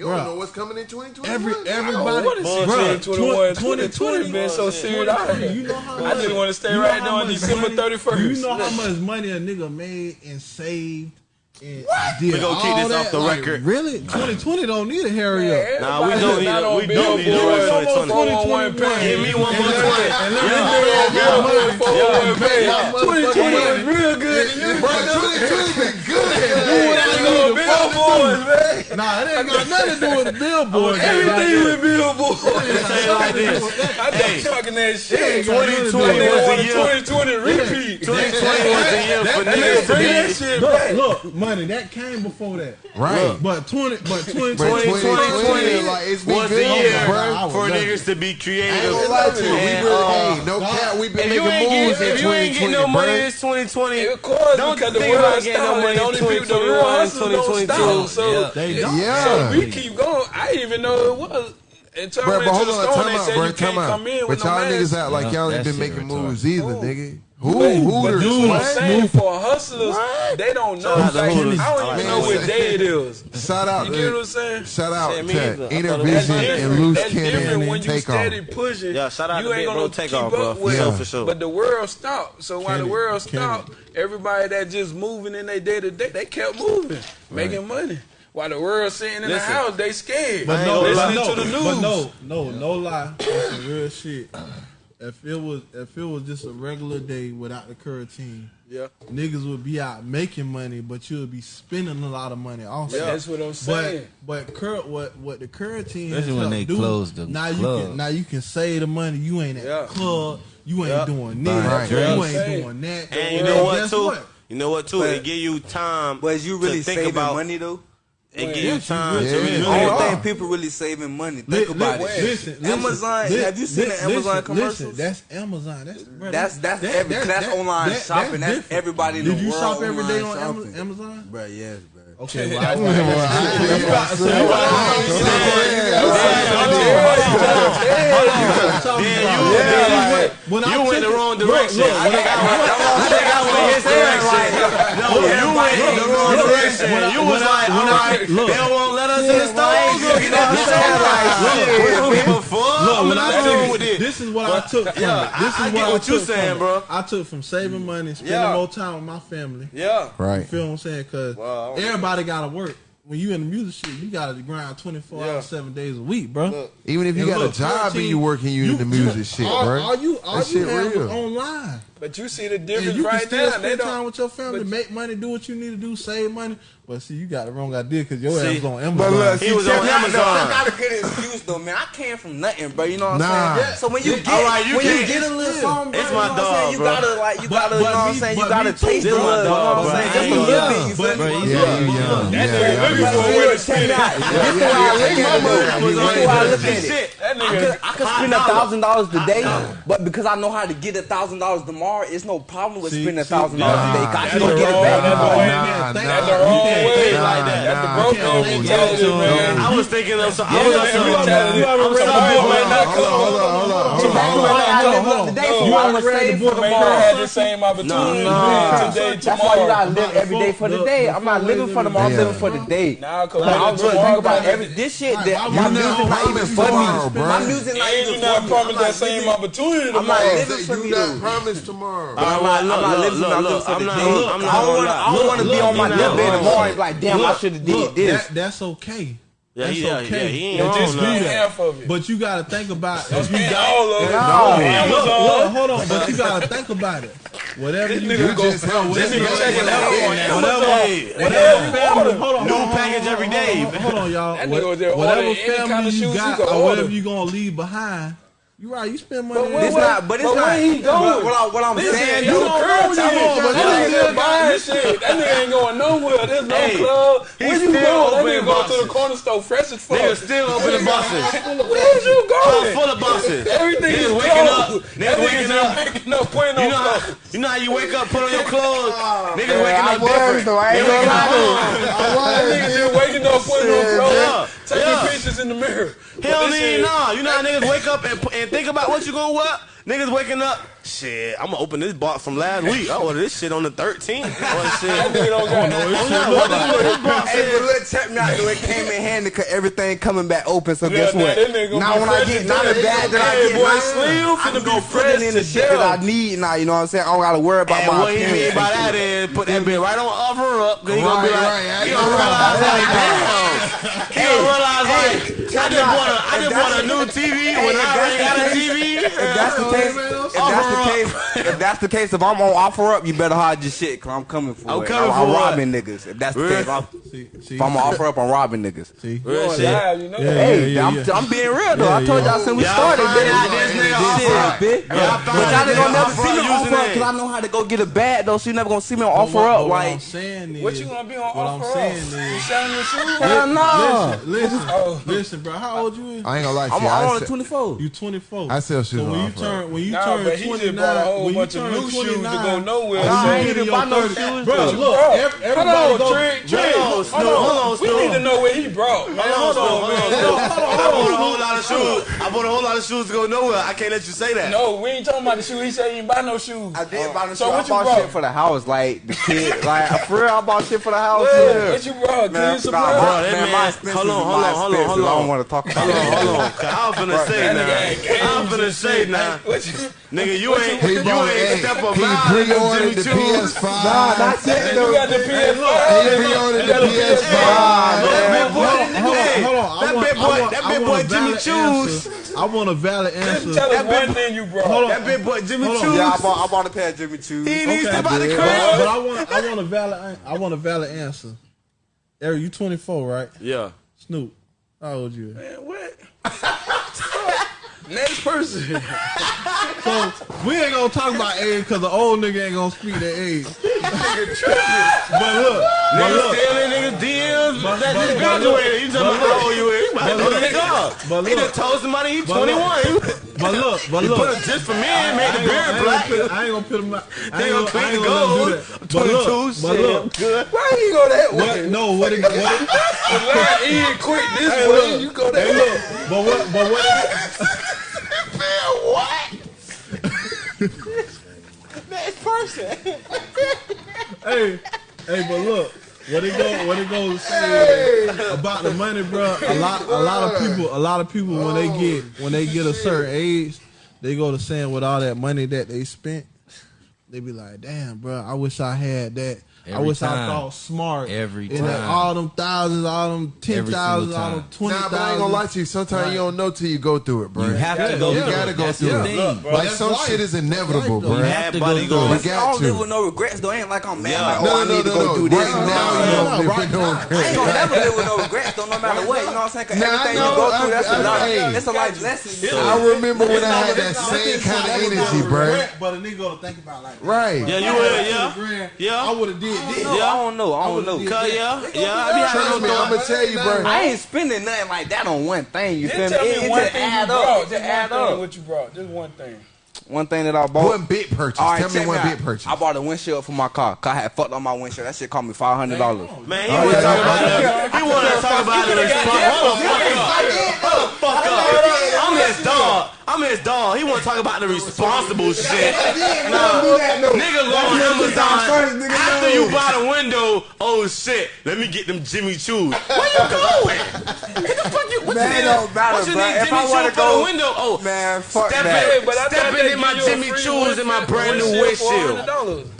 You don't Bruh. know what's coming in 2021. Every bro. everybody, What is bruh, 2021? 2020 2020 been so serious out 2020. You know how I much- just want to stay you know right now on December money- 31st. You know how much money a nigga made and saved? And did We gonna keep this that? off the Like, record. Really, 2020 don't need a hurry up. Nah, we don't need a- we don't need to rush 2020. Give me one more twenty. And let Yeah. me- Yeah. 2020 was real good. 2020 been good do with Billboard, man. Nah, it ain't got nothing to do with Billboards. Everything with billboards. I it like this. I been talking that shit. 2020 was a year. 2020 repeat. 2020 was a year for niggas to that shit. Look, money that came before that. Right. But 20, but 2020 was a oh, year for niggas to be creative. Uh, no cap, we been making moves in 2020. If you ain't getting no money, it's 2020. Don't think about getting no money. Only people that prices don't stop. So, yeah. They don't. Yeah. so we keep going. I didn't even know it was. And turn but, but hold on, time out, bro. Time out. But no y'all mask. niggas act like y'all ain't been making moves either, nigga. Who but, Hooters? For hustlers, what? they don't know. Like, I don't even know what day it is. Shout out, you get what I'm saying? Shout out yeah, to Intervision and Loose Cannon and Takeoff. That's pushing. Yeah, shout out you to ain't gonna take keep off, up bro. with yeah. for sure. But the world stopped. So while the world stopped, everybody that just moving in their day to day, they kept moving, right. making money. While the world sitting in Listen. the house, they scared. But no, listening no, to the news. But no, no, no lie. That's some real shit if it was if it was just a regular day without the curtain, yeah, niggas would be out making money, but you would be spending a lot of money also. Yeah, that's what I'm saying. But but cur- what what the curtain is when they close the now club. you can now you can save the money. You ain't at yeah. club. You ain't yeah. doing this. Right. You ain't saying. doing that. And you know what too? What? You know what too? But, give you time. But is you really saving money though? and give you time. Yeah, really I don't think people really saving money. Think about li- it. Listen, Amazon. Listen, have you seen listen, the Amazon commercials? Listen, that's Amazon. That's that's that's, that, every, that, that's, online that, shopping. That's, that's everybody in the world. Did you shop every day on shopping. Amazon? Bro, yes, bro. Okay, you went the wrong direction. Look, I think I went, his direction. No, you went the wrong direction. You was like, all right, they won't us in the store. Get that shit right. Look, when I took with it. This is what I took from it. This is what what you saying, bro. I took from saving money, spending more time with my family. Yeah. Right. You feel what I'm saying? Because everybody got to work when you in the music shit, you gotta grind twenty four yeah. hours, seven days a week, bro. Look, Even if you got look, a job 14, and you working you, you in the music shit, bro. All you all that you shit have real. online. But you see the difference you right can still now. Spend they time with your family, make money, do what you need to do, save money. But see, you got the wrong idea because your ass was on Amazon. Look, he was on Amazon. That's not a good excuse though, man. I came from nothing, bro. You know what I'm saying? Yeah. So when you get you when you get a little song, it's my you dog, You gotta like you gotta, you know what I'm saying? You gotta taste it, dog. Just a little bit. That's what you're looking for. Check out. This is why I look at it. This is why I look at it. I could spend a thousand dollars today, but because I know how to get a thousand dollars tomorrow tomorrow, it's no problem with see, spending a thousand dollars nah, today. Cause to get it back. That's the wrong nah, way. That's the wrong way. That's the broke nah, way. I was thinking of something. I was on something. You haven't read. Hold on, hold on, hold on. Tomorrow you ever ready for the book. Tomorrow had the same opportunity. Today, tomorrow. That's why you gotta live every day for the day. I'm not living for tomorrow. I'm living for the day. Nah, cause I'm think about every this shit my music not even for me. My music not even for me. Not promised that same opportunity. I'm not living for me. Promise tomorrow tomorrow. I'm not, I'm not living. For the day. I don't want to be on my deathbed tomorrow and be like, damn, I should have did this. That's okay. Yeah, that's yeah, okay. Yeah, he ain't just half of it. But you gotta think about it. You got all of it. No, look, look, hold on, but you gotta think about it. Whatever this you do, just help. This nigga checking out on that. Whatever, whatever family, hold on, new package every day. Hold on, y'all. Whatever family you got, or whatever you gonna leave behind. You right. You spend money. But, it's not, but it's but not. he going? What, what I'm Listen, saying, you don't go Come on, but that nigga still buying shit. That nigga ain't going nowhere. There's no hey, club. Where you going? That nigga going to the corner store fresh as fuck. Nigga still open the boxes. Where you going? Full, of boxes. Everything niggas is waking cold. up. Nigga waking up. No point. Putting you know how, you know how you wake up, put on your clothes. Ah, nigga waking up different. I was. I ain't. That nigga just waking up, putting on clothes. Take yeah. pictures in the mirror. Hell need nah. You know how niggas wake up and, and think about what you gonna what? Niggas waking up. Shit, I'm gonna open this box from last week. I ordered this shit on the 13th. Oh shit. I don't got no Hey, but look, check me out though. It came in handy cause everything coming back open. So guess what? Now when I get not a bag that I get, boy, I'm gonna go putting in the shit that I need now. You know what I'm saying? I don't gotta worry about my. What he mean by that is put that bitch right on offer up. He gonna be like, he gonna realize like, damn. He gonna realize like. I just not, want a, I just want a new TV hey, when I already got a TV. If that's the case, if that's the case, if that's the case, if I'm on OfferUp, you better hide your shit, cause I'm coming for I'm it. Coming I'm, for I'm robbing niggas. If that's the case, I'm, see, see. if I'm on offer up, I'm robbing niggas. See, real shit. Live, you know? yeah, hey, yeah, yeah, I'm, I'm being real though. I told y'all since we started, this nigga offer bitch. But y'all ain't gonna never see me OfferUp, cause I know how to go get a bag though. So you never gonna see me on OfferUp. Like, what you gonna be on OfferUp? You selling your shoes? Hell no. Listen, listen bro. How old you is? I ain't gonna lie to I'm, you. I'm I only 24. You 24. I sell shoes. So when you turn, when you nah, turn but 29, a whole when you bunch of turn new shoes to go nowhere. Nah, I ain't even buy no shoes, bro. Look, everybody Hold on, go. Trent. Trent. Hold on, Hold on, We need to know where he brought. Hold on. I bought a whole lot of shoes. I bought a whole lot of shoes to go nowhere. I can't let you say that. No, we ain't talking about the shoes. He said he didn't buy no shoes. I did buy no shoes. So what you bought? Shit for the house, like the kid, like for real. I bought shit for the house. What you brought? Kids, bro. Hold on, hold on, hold on, hold on want to talk about on, Hold on, I'm gonna say now. I'm gonna say now. Nigga, you ain't you ain't step up out of Jimmy Choo. Nah, that's it. You got the PS5. He pre-ordered the PS5. Hold on, that big boy, that big boy Jimmy Choo's. I want a valid answer. Tell us one thing you bro. Hold on, that big boy Jimmy Choo's. Yeah, I bought, I bought a pair of Jimmy Choo's. He needs to buy the crib. But I want, I want a valid, I want a valid answer. Eric, you 24, right? Yeah. Snoop, how old you? Man, what? Next person. so we ain't gonna talk about age because the old nigga ain't gonna speak that age. But look, but look. stealing niggas deals. But, that just graduated. You talking about how old you is. But look, nigga up. But look. He done told somebody he 21. But look, but look. He put a just for men, made the beard black. I ain't gonna put him out. They gonna clean the gold. 22, but look. Why you go that way? No, what it, what it. The line quick this way, you go that way. But what, but what. person. hey, hey, but look. What it go? What it goes to say hey. about the money, bro? A lot, a lot of people, a lot of people when they get oh, when they get a certain age, they go to saying with all that money that they spent, they be like, "Damn, bro, I wish I had that." Every I wish time. I thought smart. Every time. Like all them thousands, all them 10,000, all them twenty nah, I ain't gonna lie to you. Sometimes right. you don't know till you go through it, bro. You have to go. Yeah. You gotta go through it. Like That's some life. shit is inevitable, bro. You have to go through it. I don't live with no regrets. Though I ain't like I'm mad. Yeah. Like, oh, no, I need no, to go no. do this. Right now, you don't live with no. I ain't gonna never live with no regrets, though, no matter what. You know what I'm saying? Everything you go through, that's a life. That's a life lesson. I remember when I had that same kind of energy, bro. But a nigga gonna think about like right. Yeah, you would. Yeah, yeah. I would have did did. Yeah, I don't know. I don't know. Cause yeah, yeah, I be having me. I'm gonna tell you, bro. I ain't spending nothing like that on one thing. You feel me? It just add up. Just add up. What you brought? Just one thing. One thing that I bought. One bit purchase. All right, Tell me one bit purchase. I bought a windshield for my car. Cause I had fucked on my windshield. That shit cost me five hundred dollars. Man, he oh, wasn't yeah, talking about it. He wanted to talk about it. Fuck the Fuck up. I'm his dog. I'm his dog. He want to talk about the responsible shit. no, no. nigga go on Amazon first, after no. you buy the window. Oh shit, let me get them Jimmy Choo's. Where you going? what the fuck you? What man, you need, matter, what if Jimmy Choo for the window? Oh man, fuck step that. In, step in, in my Jimmy Choo's and my brand new windshield.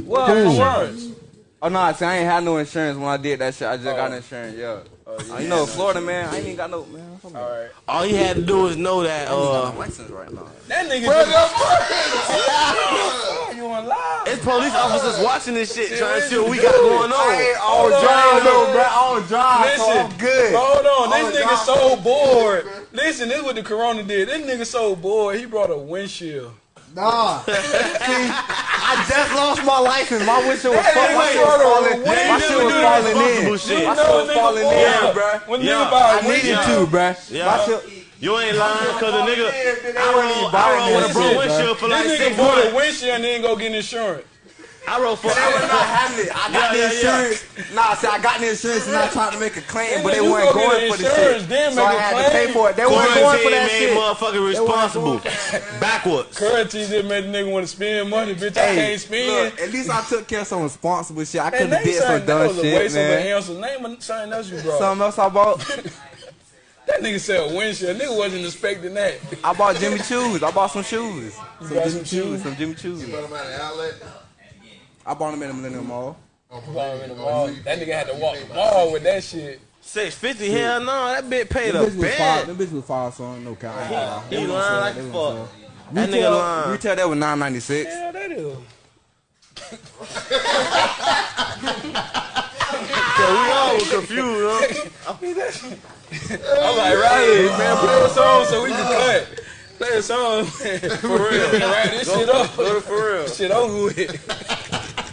Whoa, for words. Oh no, I see, I ain't had no insurance when I did that shit. I just oh. got insurance. Yeah. Oh, yeah. You know, Florida man, I ain't even got no man. All right. All you had to do is know that. Uh, license right now. That nigga. You want? It's police officers watching this shit, trying to see what we got going on. I ain't all dry though, bro. All dry. Listen, so good. Hold on, all this nigga so bored. Listen, this is what the corona did. This nigga so bored. He brought a windshield. Nah. See, I just lost my license. My windshield was, fuck, my falling. My shit was falling in. Shit. My shit was falling in, bruh. Yeah. I needed to, bruh. Yeah. You ain't lying, cause the nigga, I rode, I rode with a broke windshield for like six months. This nigga bought a windshield and then go get insurance. I wrote for. They was not having it. I got yeah, the insurance. Yeah, yeah. Nah, see, I got the insurance and I tried to make a claim, but they weren't going for the shit. Then so I had claim. to pay for it. They weren't going for that made shit. motherfucker responsible. Backwards. Currency just made the nigga want to spend money, bitch. Hey, I can't spend. Look, at least I took care of some responsible shit. I could have did some dumb shit, waste man. Of answer. Name something else you brought. Something else I bought. That nigga said windshield. Nigga wasn't expecting that. I bought Jimmy Choo's. I bought some shoes. Some Jimmy some shoes. Some Jimmy Choo's. You bought them out of outlet. I bought them in the Millenia Mall. Oh, bought him in the mall. That nigga had to walk the mall with that shit. Six fifty? Hell no, that bitch paid a bad. That bitch was five song, no count. Uh, he, he lying like fuck. That retail, nigga lying. tell that was nine ninety six. Yeah, that is. So we all were confused, huh? I'm like, right here, man, play a song so we can cut. Play a song, man. For real. Write this go, shit up. Go for real. Shit over with.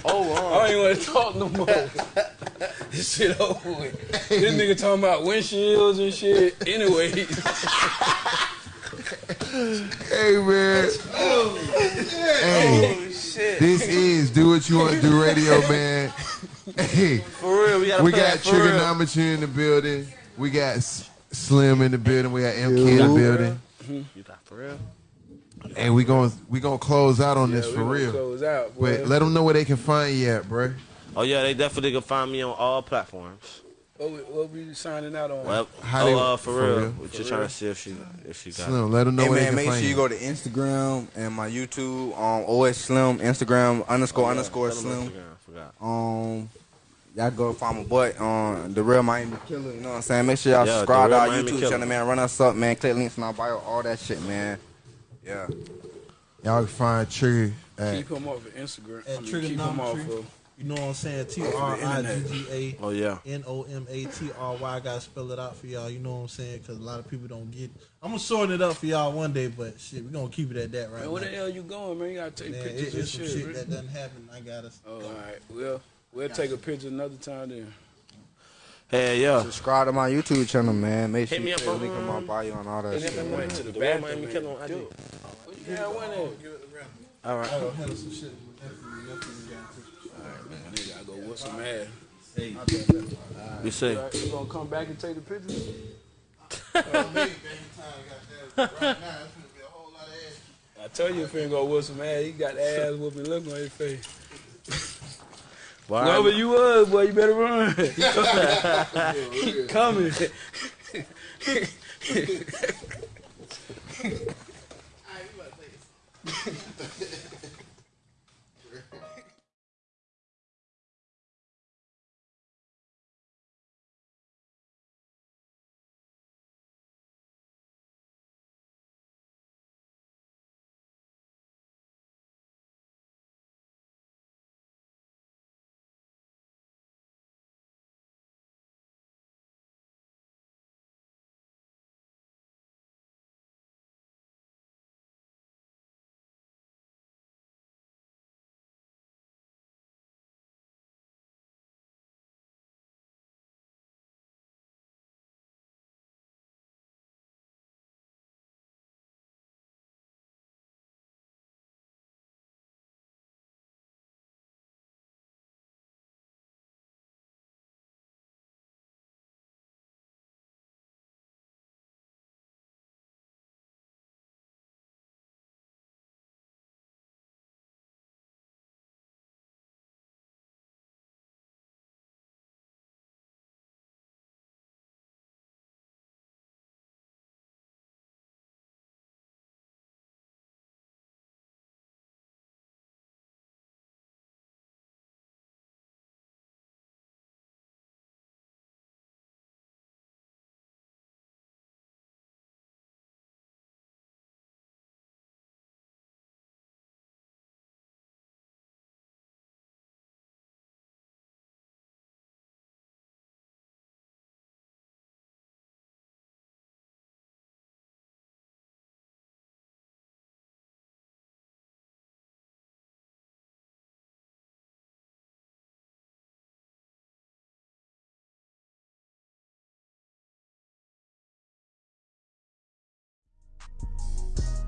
Oh, I don't even want to talk no more. this shit over with. This nigga talking about windshields and shit. Anyway, Hey man. Hey. This is Do What You Want to Do Radio, man. Hey. For real, we gotta We got that real. Trigganomatry in the building. We got Slim in the building. We got MK in the building. You got for real? And we going we gonna close out on this we for real. close out, boy. But let them know where they can find you at, bro. Oh yeah, they definitely can find me on all platforms. What we, what we signing out on? Well, How oh, they- uh, for, for real. real? We're just trying to see if she if she got. it. Slim, let them know Hey where man, make sure you you. go to Instagram and my YouTube on OS Slim, Instagram underscore Oh, yeah. underscore Tell Slim. Instagram, I. Um, y'all go find my boy on the Real Miami Killer. You know what I'm saying? Make sure y'all Yeah, subscribe to our Miami YouTube Killer. channel, man. Run us up, man. Click links in our bio, all that shit, man. Yeah. Y'all can find Trigger at Keep him off of Instagram. At I mean, keep him off Trigganomatry. of. You know what I'm saying? T R I G G A Oh yeah. N O M A T R Y. I gotta spell it out for y'all. You know what I'm saying? Because a lot of people don't get. I'm gonna sort it up for y'all one day, but shit, we gonna keep it at that right Man, where the now. hell you going, man? You gotta take Man, pictures it, and it's some shit. shit man. that doesn't happen. I gotta. Oh, all right. Well, we'll take a picture another time then. Hey yeah. Subscribe to my YouTube channel, man. Make sure Hit me you up click on, link in my bio and all that hit shit. me up man. on to the The bathroom. Miami man. Killer on IG. Dude, Yeah, when it? All right. I gotta handle some shit with nephew. Nephew got to- Nigga, I go whoop some ass. You see. You you gonna come back and take the picture? I tell you if he ain't gonna whoop some ass, he got the ass whooping look on his face. Well, Whoever you was, boy, you better run. He coming. He coming.